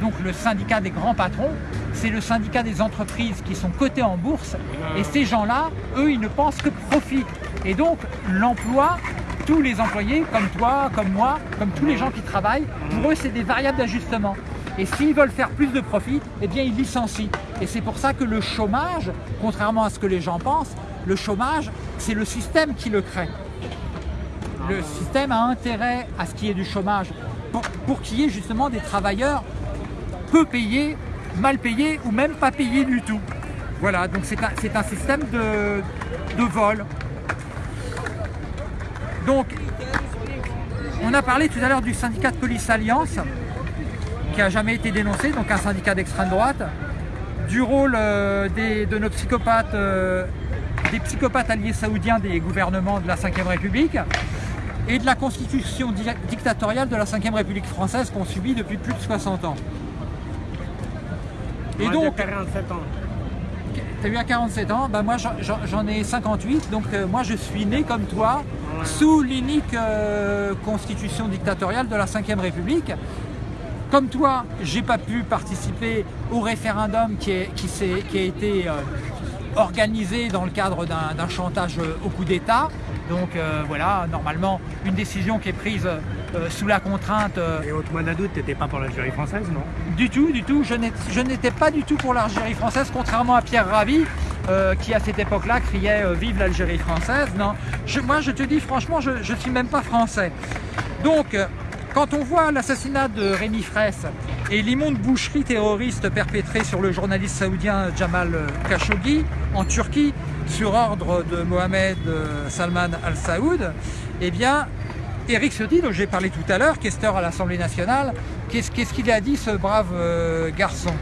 donc le syndicat des grands patrons, c'est le syndicat des entreprises qui sont cotées en bourse et ces gens-là, eux, ils ne pensent que profit. Et donc l'emploi tous les employés, comme toi, comme moi, comme tous les gens qui travaillent, pour eux, c'est des variables d'ajustement. Et s'ils veulent faire plus de profit, eh bien, ils licencient. Et c'est pour ça que le chômage, contrairement à ce que les gens pensent, le chômage, c'est le système qui le crée. Le système a intérêt à ce qu'il y ait du chômage pour, qu'il y ait justement des travailleurs peu payés, mal payés ou même pas payés du tout. Voilà, donc c'est un, système de, vol. Donc, on a parlé tout à l'heure du syndicat de police Alliance, qui n'a jamais été dénoncé, donc un syndicat d'extrême droite, du rôle euh, de nos psychopathes, euh, des psychopathes alliés saoudiens des gouvernements de la Ve République, et de la constitution di dictatoriale de la Ve République française qu'on subit depuis plus de 60 ans. Et Moi, donc, 47 ans. Tu as eu à 47 ans, ben moi j'en ai 58, donc euh, moi je suis né comme toi, ouais. sous l'unique euh, constitution dictatoriale de la Ve République. Comme toi, j'ai pas pu participer au référendum qui, est, qui, qui a été euh, organisé dans le cadre d'un chantage au coup d'État. Donc euh, voilà, normalement, une décision qui est prise euh, sous la contrainte. Euh, Et Otman Adout, tu n'étais pas pour l'Algérie française, non? Du tout, du tout. Je n'étais pas du tout pour l'Algérie française, contrairement à Pierre euh, qui à cette époque-là criait euh, Vive l'Algérie française ». Non, je, moi je te dis franchement, je ne suis même pas français. Donc, quand on voit l'assassinat de Rémi Fraisse et l'immonde boucherie terroriste perpétrée sur le journaliste saoudien Jamal Khashoggi en Turquie sur ordre de Mohamed Salman Al Saoud, eh bien, Éric Ciotti, dont j'ai parlé tout à l'heure, questeur à l'Assemblée nationale, qu'est-ce qu'il a dit ce brave euh, garçon?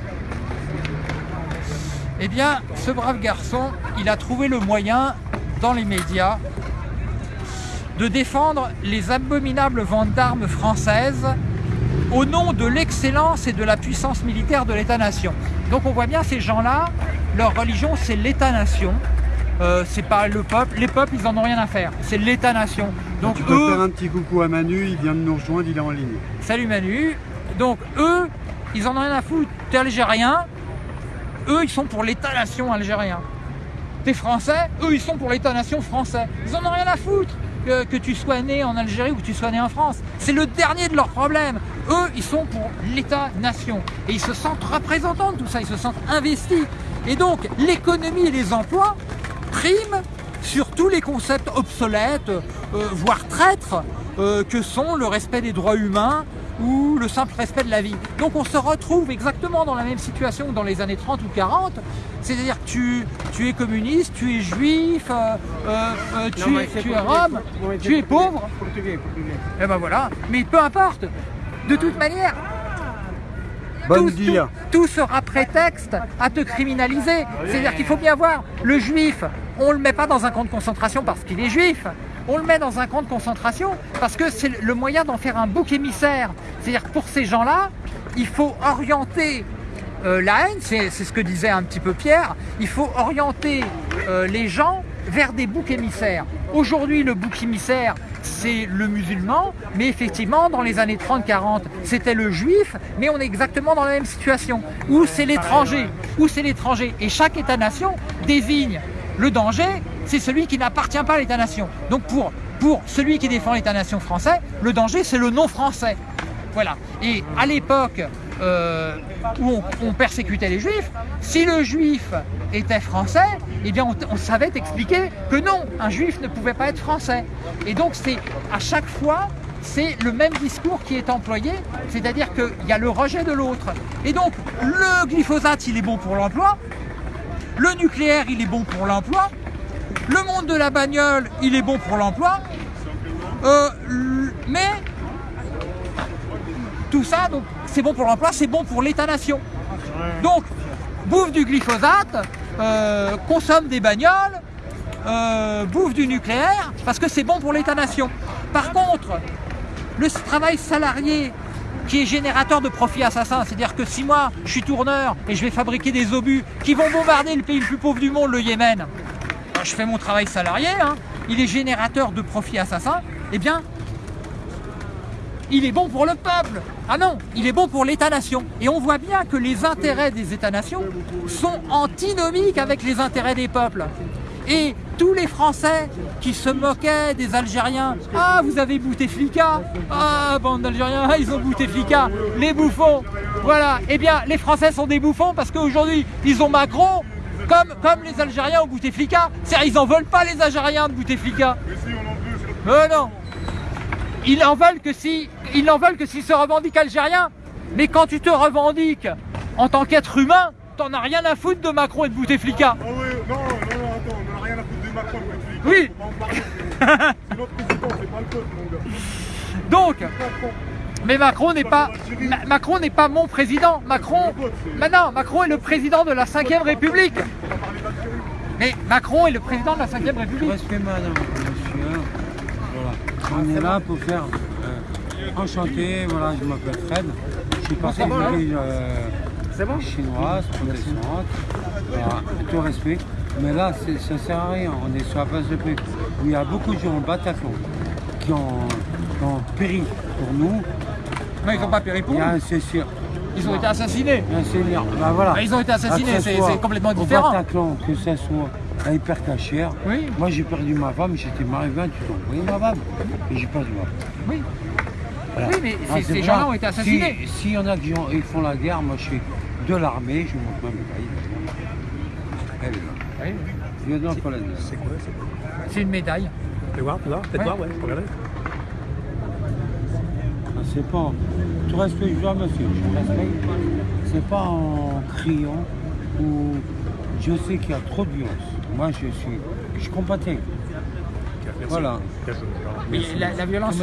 Eh bien, ce brave garçon, il a trouvé le moyen, dans les médias, de défendre les abominables ventes d'armes françaises au nom de l'excellence et de la puissance militaire de l'État-nation. Donc on voit bien ces gens-là, leur religion c'est l'État-nation, euh, c'est pas le peuple, les peuples ils en ont rien à faire, c'est l'État-nation. Donc tu peux eux, faire un petit coucou à Manu, il vient de nous rejoindre, il est en ligne. Salut Manu, donc eux, ils en ont rien à foutre, t'es algérien, eux ils sont pour l'État-nation algérien. T'es français, eux ils sont pour l'État-nation français. Ils en ont rien à foutre que, tu sois né en Algérie ou que tu sois né en France. C'est le dernier de leurs problèmes. Eux, ils sont pour l'État-nation. Et ils se sentent représentants de tout ça, ils se sentent investis. Et donc, l'économie et les emplois priment sur tous les concepts obsolètes, euh, voire traîtres, euh, que sont le respect des droits humains ou le simple respect de la vie. Donc on se retrouve exactement dans la même situation que dans les années 30 ou 40, c'est-à-dire que tu, tu, es communiste, tu es juif, euh, euh, tu, non, es, tu es rome, tu es pauvre. Portugais, portugais. Et ben voilà, mais peu importe, de toute manière, tout, tout, sera prétexte à te criminaliser. C'est-à-dire qu'il faut bien voir, le juif, on ne le met pas dans un camp de concentration parce qu'il est juif. On le met dans un camp de concentration parce que c'est le moyen d'en faire un bouc émissaire. C'est-à-dire pour ces gens-là, il faut orienter euh, la haine, c'est ce que disait un petit peu Pierre, il faut orienter euh, les gens vers des boucs émissaires. Aujourd'hui, le bouc émissaire, c'est le musulman, mais effectivement, dans les années 30-40, c'était le juif, mais on est exactement dans la même situation, où c'est l'étranger, où c'est l'étranger. Et chaque État-nation désigne le danger, c'est celui qui n'appartient pas à l'État-nation. Donc pour, celui qui défend l'État-nation français, le danger, c'est le non-français. Voilà. Et à l'époque euh, où on, on, persécutait les juifs, si le juif était français, eh bien on, on, savait expliquer que non, un juif ne pouvait pas être français. Et donc c'est à chaque fois, c'est le même discours qui est employé, c'est-à-dire qu'il y a le rejet de l'autre. Et donc le glyphosate, il est bon pour l'emploi, le nucléaire, il est bon pour l'emploi, le monde de la bagnole, il est bon pour l'emploi, euh, mais tout ça, c'est bon pour l'emploi, c'est bon pour l'État-nation. Donc, bouffe du glyphosate, euh, consomme des bagnoles, euh, bouffe du nucléaire, parce que c'est bon pour l'État-nation. Par contre, le travail salarié qui est générateur de profits assassins, c'est-à-dire que si moi je suis tourneur et je vais fabriquer des obus qui vont bombarder le pays le plus pauvre du monde, le Yémen, je fais mon travail salarié, hein, il est générateur de profits assassins, eh bien, il est bon pour le peuple. Ah non, il est bon pour l'État-nation. Et on voit bien que les intérêts des États-nations sont antinomiques avec les intérêts des peuples. Et tous les Français qui se moquaient des Algériens. Ah, vous avez Bouteflika Ah, bande d'Algériens, ils ont Bouteflika, les bouffons. Voilà, eh bien, les Français sont des bouffons parce qu'aujourd'hui, ils ont Macron, comme, comme les Algériens ont Bouteflika. C'est-à-dire, ils n'en veulent pas les Algériens de Bouteflika. Mais non Ils en veulent que si, ils n'en veulent que s'ils se revendiquent algériens. Mais quand tu te revendiques en tant qu'être humain, t'en as rien à foutre de Macron et de Bouteflika. Ah oui, non, non, non, attends, on n'a rien à foutre de Macron, mais Oui. Faut pas en parler. C'est notre président, c'est pas le peuple, mon gars. Donc, mais Macron n'est pas, Ma- Macron n'est pas mon président. Macron, maintenant, Macron est le président de la 5ème République. Mais Macron est le président de la 5ème République. Respect madame, monsieur. Voilà. On est là pour faire euh, enchanté, voilà, je m'appelle Fred. Je suis passé d'origine euh, chinoise, protestante. Voilà, tout respect. Mais là, ça ne sert à rien. On est sur la place de paix. Où il y a beaucoup de gens au Bataclan qui ont, qui ont péri pour nous. Mais ils n'ont pas péri pour Il y a nous. un Cécile. Ils ont été assassinés. Bah, voilà. Mais ils ont été assassinés, c'est- c'est complètement au différent. Bataclan, que ce soit à Hypercachère. Oui. Moi, j'ai perdu ma femme, j'étais marié 28 ans. Vous voyez ma femme Et j'ai perdu ma femme. Oui. Voilà. Oui, mais Ah, ces- c'est gens-là ont été assassinés. Si- S'il y en a qui ont- ils font la guerre, moi je suis de l'armée, je monte ma médaille. Elle est là. Oui. Lieutenant colonel. C'est une médaille. Fais voir, là, faites Ouais. voir, ouais, regardez. C'est pas. Tout respect, je dois monsieur, je respecte. C'est pas en criant ou. Je sais qu'il y a trop de violence. Moi je suis. Je compatis. Voilà. Mais la, la violence,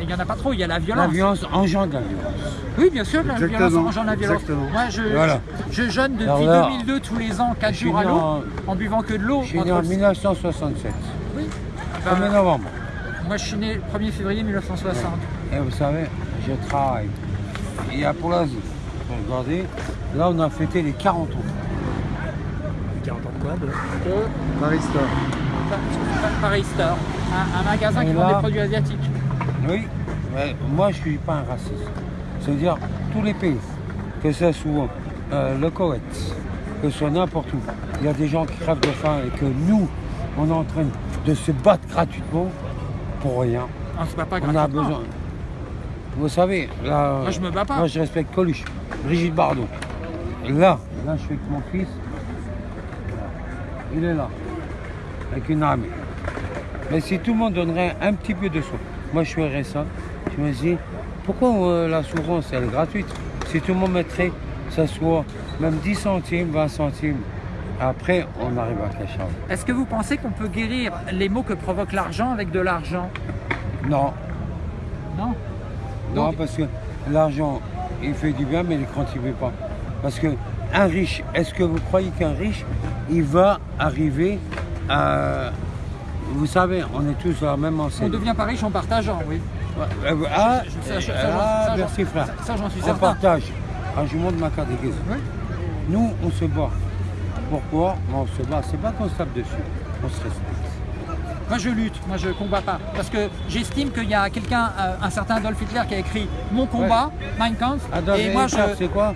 il n'y en a pas trop, il y a la La violence. violence engendre la violence. Oui, bien sûr, la Exactement, violence engendre la violence. exactement. Moi, je, Voilà. je, je jeûne depuis Alors là, 2002 tous les ans, 4 je suis jours à l'eau, en- en buvant que de l'eau. Je suis né en le- 1967. Oui. 1er Ben, novembre. moi, je suis né le 1er février 1960. Et vous savez, je travaille. Il y a pour l'Asie. Regardez, là on a fêté les 40 ans. 40 ans de quoi de... Paris Store. Paris Store, un, un magasin Et qui vend des produits asiatiques. Oui, mais moi je ne suis pas un raciste. C'est-à-dire tous les pays, que ce soit euh, le Koweït, que ce soit n'importe où, il y a des gens qui crèvent de faim et que nous, on est en train de se battre gratuitement pour rien. On se bat pas On a besoin. Vous savez, là. Moi, je me bats pas. Moi, je respecte Coluche, Brigitte Bardot. Là, là, je suis avec mon fils. Il est là, avec une armée. Mais si tout le monde donnerait un petit peu de soi, moi, je ferais ça. Je me dis, pourquoi euh, la souffrance, elle est gratuite? Si tout le monde mettrait, ça soit même 10 centimes, 20 centimes, après, on arrive à cacher. Est-ce que vous pensez qu'on peut guérir les maux que provoque l'argent avec de l'argent? Non, Non? Non, Donc- parce que l'argent, il fait du bien, mais il ne quantifie pas. Parce que un riche, est-ce que vous croyez qu'un riche, il va arriver à... Vous savez, on est tous à la même On enseigne. devient pas riche en partageant, oui. Euh, ah, je- euh, ah, merci frère. ça, ça, j'en suis on certain. partage. Ah, je vous montre ma carte de. Oui. Nous, on se bat. Pourquoi? On se bat. C'est pas qu'on se tape dessus. On se respecte. Moi je lutte, moi je combats pas. Parce que j'estime qu'il y a quelqu'un, euh, un certain Adolf Hitler qui a écrit Mon combat, Mein Kampf. Adolf et moi Hitler, je. c'est quoi?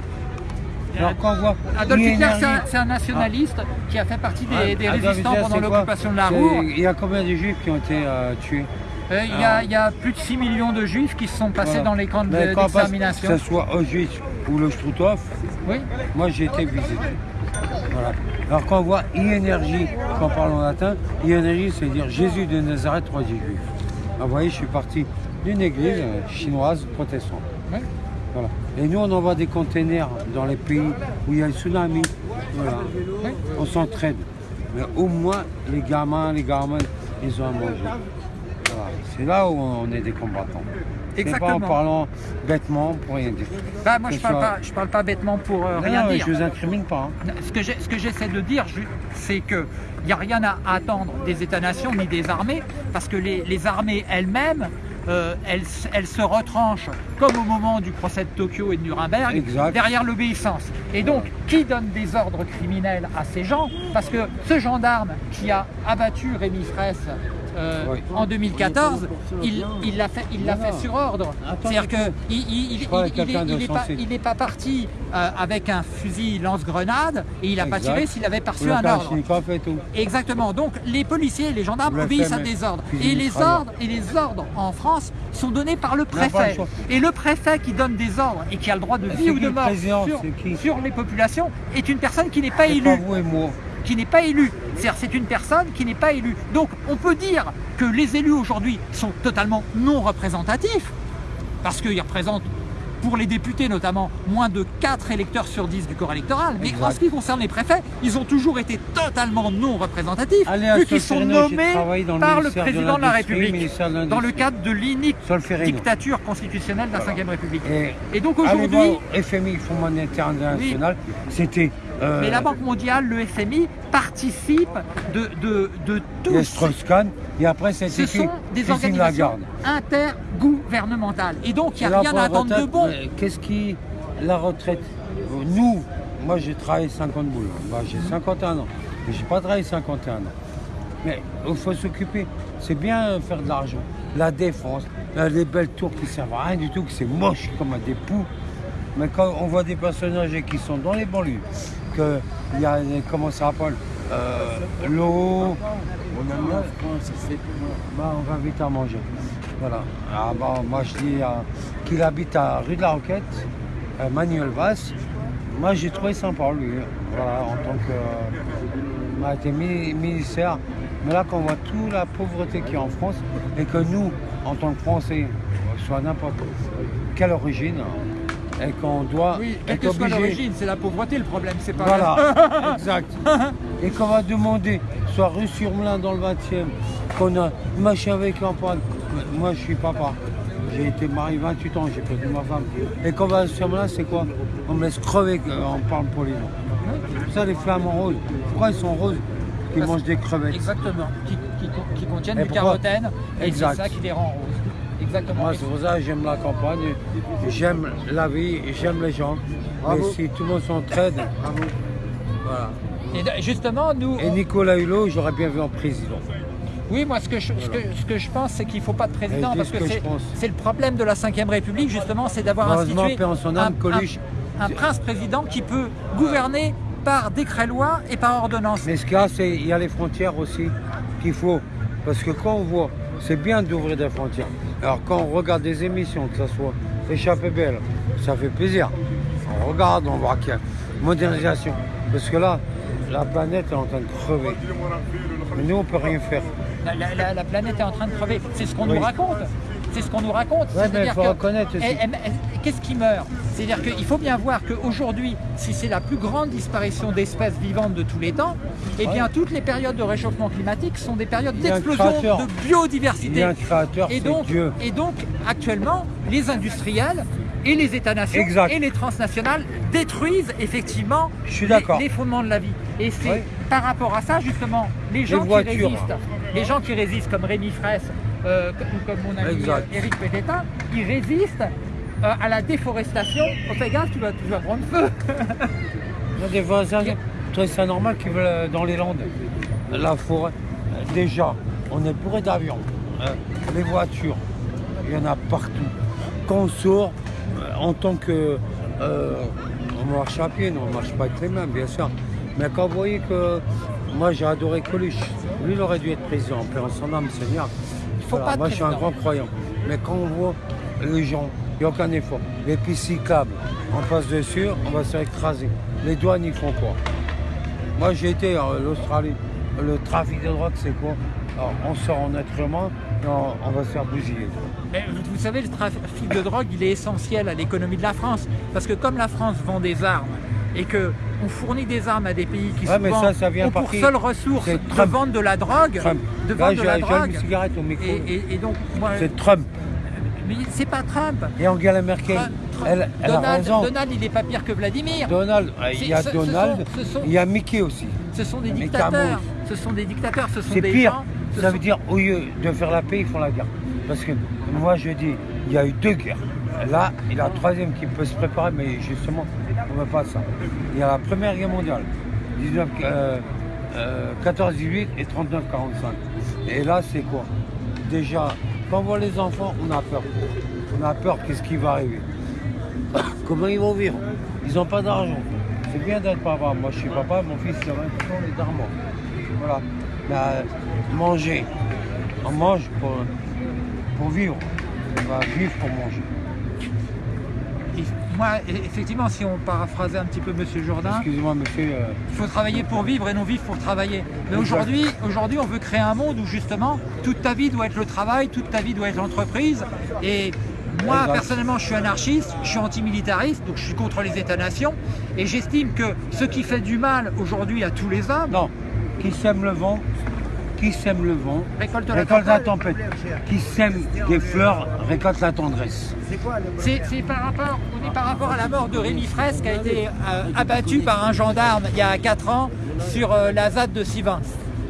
Alors quand on voit Adolf Hitler, c'est un, nationaliste qui a fait partie des, résistants Hitler, pendant l'occupation de la Ruhr. Il y a combien de juifs qui ont été euh, tués? Euh, Il y, a- il y a plus de 6 millions de juifs qui se sont passés Voilà. dans les camps de- d'extermination. Que ce soit Auschwitz ou le Struthof, Oui. moi j'ai été visité. Voilà. Alors quand on voit I-énergie, quand on parle en latin, I-énergie c'est dire Jésus de Nazareth, roi des Juifs. Ah, vous voyez, je suis parti d'une église euh, chinoise protestante. Voilà. Et nous on envoie des containers dans les pays où il y a le tsunami. Voilà. On s'entraide. Mais au moins les gamins, les gamins, ils ont à manger. Voilà. C'est là où on est des combattants. C'est pas en Exactement. parlant bêtement pour rien dire. Bah, moi je Que parle, pas, soit- je parle pas bêtement pour euh, Non, rien non, dire. je vous incrimine pas. hein. Ce que j'essaie de dire, c'est qu'il n'y a rien à attendre des États-nations ni des armées, parce que les, les armées elles-mêmes, euh, elles, se retranchent, comme au moment du procès de Tokyo et de Nuremberg, Exact. derrière l'obéissance. Et donc, qui donne des ordres criminels à ces gens, parce que ce gendarme qui a abattu Rémi Fraisse euh, en 2014, il il l'a fait, il l'a fait sur ordre. C'est-à-dire que il, il- il- Je crois il- que quelqu'un il- il de est pas, sensé. il n'est pas parti euh, avec un fusil lance-grenade et il n'a pas tiré s'il avait perçu un ordre. Exactement. Donc les policiers et les gendarmes obéissent à des ordres. Et les ordres et les ordres en France sont donnés par le préfet. Et le préfet qui donne des ordres et qui a le droit de vie ou de mort sur, sur les populations est une personne qui n'est pas élue qui n'est pas élu. C'est-à-dire c'est une personne qui n'est pas élue. Donc on peut dire que les élus aujourd'hui sont totalement non représentatifs, parce qu'ils représentent, pour les députés notamment, moins de 4 électeurs sur 10 du corps électoral. Mais en ce qui concerne les préfets, ils ont toujours été totalement non représentatifs, Allez vu qu'ils sont nommés travaillé dans le par le de président de la République, dans le cadre de l'inique dictature constitutionnelle de la Ve République. Et Et donc aujourd'hui, au FMI, Fonds monétaire international, c'était... euh, mais la Banque mondiale, le FMI, participe de, de, de tous Strauss-Kahn, et après ce c'était qui sont des organisations intergouvernementales. Et donc, il n'y a rien à attendre de bon. Qu'est-ce qui... La retraite, nous, moi j'ai travaillé 50 boules, Bah, j'ai 51 ans, mais j'ai pas travaillé 51 ans. Mais il faut s'occuper, c'est bien euh, faire de l'argent. La défense, les belles tours qui servent à rien du tout, que c'est moche comme des poux. Mais quand on voit des personnes âgées qui sont dans les banlieues, qu'il y a, comment ça s'appelle, euh, l'eau, bah, on va vite à manger. Voilà. Ah, bah, moi je dis qu'il habite à rue de la Roquette, Manuel Valls. Moi j'ai trouvé sympa lui. Voilà, en tant que. euh, il m'a été mi- ministère. Mais là quand on voit toute la pauvreté qu'il y a en France et que nous, en tant que Français, soit n'importe quelle origine, et qu'on doit Oui, quelle que soit l'origine, c'est la pauvreté le problème, c'est pas Voilà, exact. Et qu'on va demander, soit rue sur Melun dans le 20e, qu'on a machin avec campagne. Moi, je suis papa. J'ai été marié 28 ans, j'ai perdu ma femme. Et qu'on va sur Melun, c'est quoi? On me laisse crever, euh, on parle poliment. Ça, les flamants roses, pourquoi ils sont roses? Ils mangent des crevettes. Exactement, qui, qui- qui contiennent Et du carotène, et c'est ça qui les rend roses. Exactement. Moi, c'est pour ça que j'aime la campagne, j'aime la vie, j'aime les gens. Mais si tout le monde s'entraide, voilà. Et justement, nous, Et Nicolas Hulot, j'aurais bien vu en président. oui, moi, ce que je, ce que, ce que je pense, c'est qu'il ne faut pas de président, parce que, ce que c'est le problème de la Ve République, justement, c'est d'avoir institué paix en son âme, un- un, un prince-président qui peut gouverner par décret-loi et par ordonnance. Mais ce qu'il y a, c'est il y a les frontières aussi qu'il faut. Parce que quand on voit, c'est bien d'ouvrir des frontières. Alors quand on regarde des émissions, que ce soit Échappée belle, ça fait plaisir. On regarde, on voit qu'il y a une modernisation. Parce que là, la planète est en train de crever. Mais nous, on peut rien faire. La, la- la- la planète est en train de crever. C'est ce qu'on Oui. nous raconte. C'est ce qu'on nous raconte. Ouais, mais C'est-à-dire il faut que- reconnaître Qu'est-ce qui meurt C'est-à-dire qu'il faut bien voir qu'aujourd'hui, si c'est la plus grande disparition d'espèces vivantes de tous les temps, eh bien toutes les périodes de réchauffement climatique sont des périodes d'explosion de Il y biodiversité. a un créateur, Et donc, Dieu. et donc, actuellement, les industriels et les États-nations et les transnationales détruisent effectivement Je suis les, fondements de la vie. Et c'est Oui. par rapport à ça, justement, les gens qui voitures. résistent, les gens qui résistent comme Rémi Fraisse euh, comme mon ami Exact. Éric Pététin, ils résistent euh, à la déforestation. Oh, fais gaffe, tu vas, tu vas prendre feu. Il y a des voisins, ça normal qu'ils veulent euh, dans les Landes, la forêt. Déjà, on est bourré d'avions, hein. les voitures, il y en a partout. Quand on sort, euh, en tant que. euh, on marche à pied, non, on marche pas avec les mains, bien sûr. Mais quand vous voyez que. Moi, j'ai adoré Coluche. Lui, il aurait dû être président, père en son âme, Seigneur. Faut pas de moi, je suis un grand croyant. Mais quand on voit les gens, il n'y a aucun effort. Les pistes cyclables, on passe dessus, on va se faire écraser. Les douanes, ils font quoi? Moi, j'ai été en Australie. Le trafic de drogue, c'est quoi? Alors, on sort en être humain et on, on va se faire bousiller. Mais vous savez, le trafic de drogue, il est essentiel à l'économie de la France. Parce que comme la France vend des armes et que on fournit des armes à des pays qui Ouais, souvent ça, ça vient ont pour seule ressource de vendre de la drogue, Trump. de Là, vendre de la une drogue. cigarette au micro. Et, et- et donc, C'est Trump. mais c'est pas Trump. Et Angela Merkel, Trump- Trump- elle, elle a Donald, raison. Donald, il n'est pas pire que Vladimir. Donald, euh, il y a ce Donald, sont- ce sont- il y a Mickey aussi. Ce sont des dictateurs. Ce sont des dictateurs. Ce sont des pire. gens. ce Ça sont- veut dire, au lieu de faire la paix, ils font la guerre. Parce que moi, je dis, il y a eu deux guerres. Là, et la troisième qui peut se préparer, mais justement, on ne veut pas ça. Il y a la Première Guerre mondiale, 19, euh, euh, 14-18 et 39-45. Et là, c'est quoi? Déjà, quand on voit les enfants, on a peur. On a peur qu'est-ce qui va arriver? Comment ils vont vivre? Ils n'ont pas d'argent. C'est bien d'être papa. Moi, je suis papa, mon fils, il a 20 ans, il est d'armement. Voilà. Euh, manger. On mange pour, pour vivre. On va vivre pour manger. Moi, e- effectivement, si on paraphrasait un petit peu Monsieur Jourdain, Excusez-moi, monsieur. euh, il faut travailler pour vivre et non vivre pour travailler. Mais aujourd'hui, aujourd'hui, on veut créer un monde où justement toute ta vie doit être le travail, toute ta vie doit être l'entreprise. Et moi, Exact. personnellement, je suis anarchiste, je suis antimilitariste, donc je suis contre les États-nations. Et j'estime que ce qui fait du mal aujourd'hui à tous les hommes, Non. Qui sème le vent Qui sème le vent récolte la Récolte la tempête. Qui sème des fleurs récolte la tendresse. C'est c'est par rapport, on est par rapport à la mort de Rémi Fraisse qui a été euh, abattu par un gendarme il y a 4 ans sur euh, la ZAD de Sivins.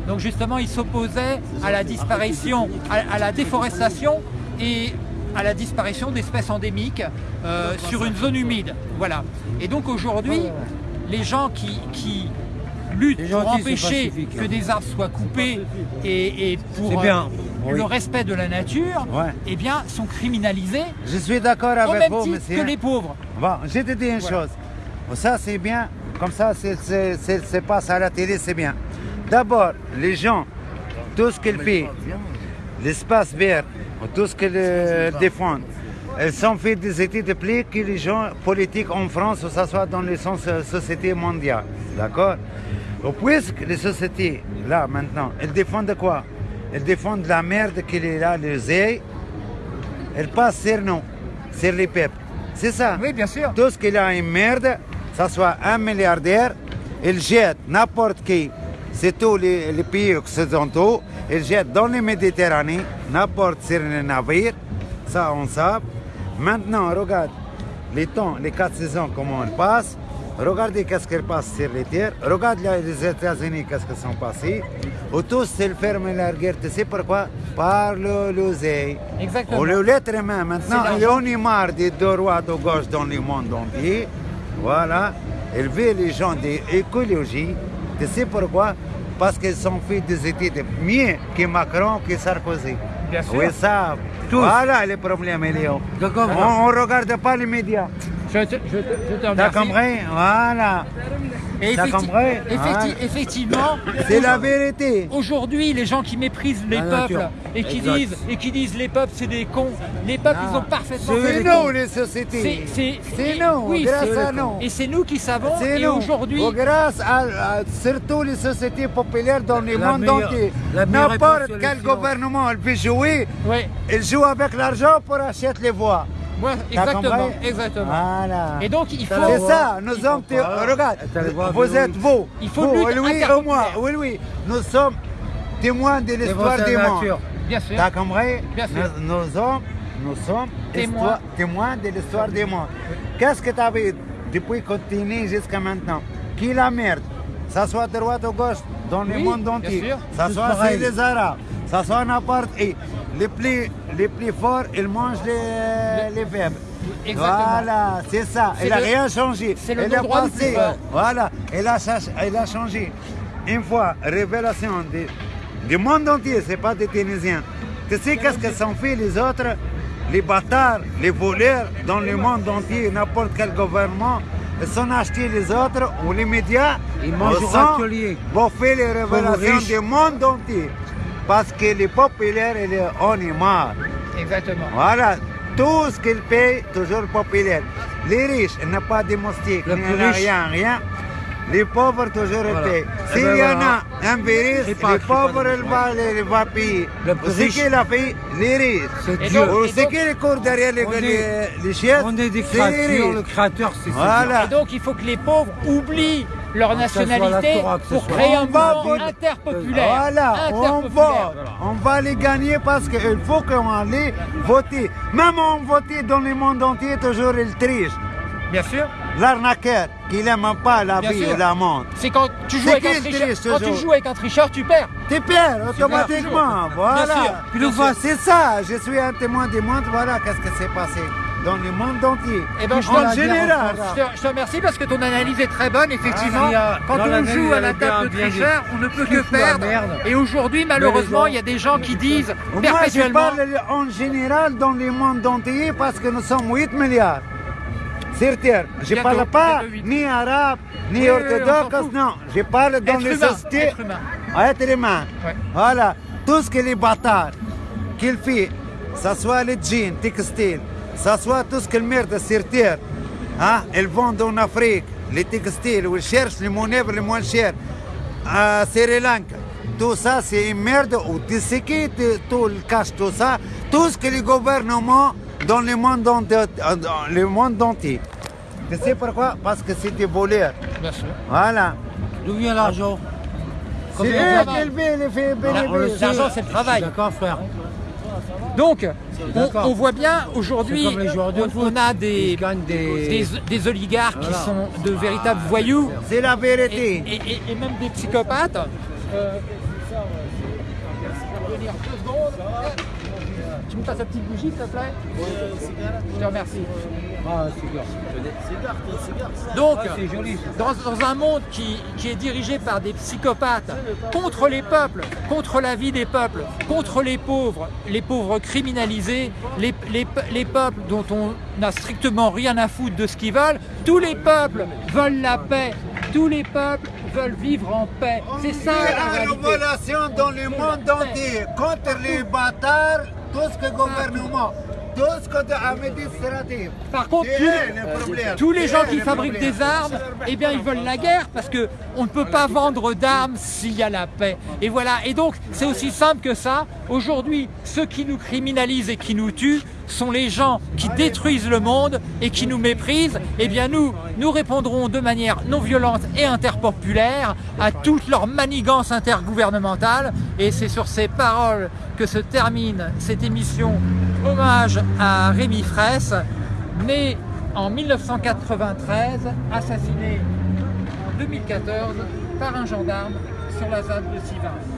Donc justement, il s'opposait à la disparition, à, à la déforestation et à la disparition d'espèces endémiques euh, sur une zone humide. Voilà. Et donc aujourd'hui, les gens qui, qui luttent Les pour empêcher que hein. des arbres soient coupés et, et pour bien, euh, oui. le respect de la nature, Ouais. eh bien, sont criminalisés Je suis d'accord avec même vous, titre monsieur. que les pauvres. Bon, je te dis une chose. Ça, c'est bien. Comme ça, c'est- passe à la télé, c'est bien. D'abord, les gens, tout ce qu'ils paient, l'espace vert, tout ce qu'ils euh, défendent, elles sont fait des études de plus que les gens politiques en France, ou ça soit dans les sens euh, société mondiale. D'accord? Ou Puisque les sociétés, là, maintenant, elles défendent quoi? Elles défendent la merde qu'il est là, les ailes, elles passent sur nous, sur les peuples. C'est ça? Oui, bien sûr. Tout ce qu'il a une merde, ça soit un milliardaire, il jette n'importe qui, c'est tous les, les pays occidentaux, il jette dans les Méditerranées, n'importe sur les navires, ça on sait. Maintenant, regarde les temps, les quatre saisons, comment on passe. Regardez qu'est-ce qui passe sur les terres. Regarde les États-Unis, qu'est-ce qu'ils sont passés. Ou tous, ils ferment la guerre. Tu sais pourquoi? Par le l'oseille. Exactement. Ou l'être humain. Maintenant, C'est il y en a marre des deux droits de gauche dans le monde entier. Voilà. Il veut les gens de l'écologie. Tu sais pourquoi? Parce qu'ils sont fait des études mieux que Macron, que Sarkozy. Bien sûr. Oui, ça. Tous. Voilà le problème, Léo. D'accord. On ne regarde pas les médias. Je te, je te- je te T'as remercie. compris? Voilà. Et effecti- compris? effecti- Ouais. Effectivement, C'est la vérité. aujourd'hui, les gens qui méprisent les La peuples nature. et qui, Exact. disent, et qui disent les peuples c'est des cons, les peuples ils ont parfaitement C'est nous, les sociétés. C'est- nous, oui, grâce à nous. Et c'est nous qui savons. C'est Et nous. aujourd'hui, grâce à, à- surtout les sociétés populaires dans le monde entier. N'importe quel gouvernement il peut jouer, il joue avec l'argent pour acheter les voix. T'as exactement, exactement. Voilà. Et donc il faut. C'est ça, nous sommes. Regarde, vous êtes vous. Il faut vous, une lutte oui, oui, interpopulaire. au moins, oui, oui. Nous sommes témoins de l'histoire Défense de du la monde. nature. Bien sûr. T'as compris Bien sûr. Nous, nous sommes, nous sommes Témoins. histoire- témoins de l'histoire du monde. Qu'est-ce que tu avais depuis que tu es né jusqu'à maintenant? Qui la merde? Ça soit de droite ou gauche, dans le monde entier. Ça soit c'est les Arabes, ça soit n'importe qui. Les plus, les plus forts, ils mangent les, les faibles. Exactement. Voilà, c'est ça. Il n'a rien changé. c'est le Il a droit du passé. Voilà, il a, il a changé. Une fois, révélation de- du monde entier, c'est pas des Tunisiens. Tu sais qu'est-ce que sont fait les autres? Les bâtards, les voleurs dans le monde entier, n'importe quel gouvernement, sont achetés les autres ou les médias. Ils. Pour faire les révélations du monde entier. Parce que les populaires, ils- on est marre. Exactement. Voilà, tout ce qu'ils payent, toujours populaire. Les riches, ils n'ont pas de moustiques, Le ils n'ont rien, rien. Les pauvres, toujours, Voilà. payent. Eh S'il ben y en voilà. a un virus, les pauvres, ils vont, vont payer. Le plus C'est riche. qui l'a payé Les riches. C'est Dieu. C'est qui les cours derrière les, On les, est- les chaises On est des C'est les créatures, le créateur c'est Voilà. Et donc il faut que les pauvres oublient leur ce nationalité Torah, ce pour créer un On va mouvement interpopulaire. Voilà, on Interpopulaire. va, on va les gagner parce qu'il faut qu'on aille voter. Même on vote dans le monde entier, toujours ils trichent. Bien sûr. L'arnaqueur, qui n'aime pas la Bien vie sûr. et la monde. C'est quand tu joues avec un tricheur. Quand tu joues avec un tricheur, tu perds. Tu perds automatiquement, voilà. bien sûr. c'est ça, je suis un témoin du monde, voilà qu'est-ce qui s'est passé. dans le monde entier. Eh ben, je, en te, général. je, te, remercie parce que ton analyse est très bonne, effectivement. Ah, Quand on joue à la table de tricheur, on ne peut que perdre. Et aujourd'hui, malheureusement, il y a des gens qui disent Moi, je perpétuellement. parle en général dans le monde entier parce que nous sommes 8 milliards. Sur Terre. Je ne parle pas ni arabe, ni Oui, oui, orthodoxe, non. Je parle dans Être les humain, sociétés. être humain. Être humain. Ouais. Voilà. Tout ce que les bâtards qu'il fait, ça soit les jeans, textiles, ça soit tout ce qu'ils merde sur Terre, hein, ils vendent en Afrique, les textiles, où ils cherchent les monnaies les moins chères, à Sri Lanka. Tout ça, c'est une merde. Ou tu sais qui tu- tout le cache tout ça? Tout ce que les gouvernements dans le monde, enti- euh, le monde entier. Tu sais pourquoi? Parce que c'est des voleurs. Bien sûr. Voilà. D'où vient l'argent? C'est. L'argent, c'est le travail. D'accord, frère. Donc, on, voit bien aujourd'hui, on, a des, gagnent des... des, des oligarques qui sont de véritables voyous C'est la vérité. et- et- et même des psychopathes. Euh. Tu me passes la petite bougie, s'il te plaît Je te remercie. Ah, Donc, dans, dans un monde qui, qui est dirigé par des psychopathes, contre les peuples, contre la vie des peuples, contre les pauvres, les pauvres criminalisés, les, les les peuples dont on n'a strictement rien à foutre de ce qu'ils veulent, tous les peuples veulent la paix, tous les peuples veulent vivre en paix. C'est ça la révolution dans le monde entier contre les bâtards, tout ce que gouvernement, tout ce que administratif. Par contre, tous, le les gens qui le fabriquent problème? des armes, eh bien, ils veulent la guerre parce que on ne peut pas vendre d'armes s'il y a la paix. Et voilà. Et donc, c'est aussi simple que ça. Aujourd'hui, ceux qui nous criminalisent et qui nous tuent sont les gens qui détruisent le monde et qui nous méprisent. Eh bien, nous, nous répondrons de manière non violente et interpopulaire à toutes leurs manigances intergouvernementales. Et c'est sur ces paroles que se termine cette émission hommage à Rémi Fraisse, né en 1993, assassiné en 2014 par un gendarme sur la ZAD de Sivins.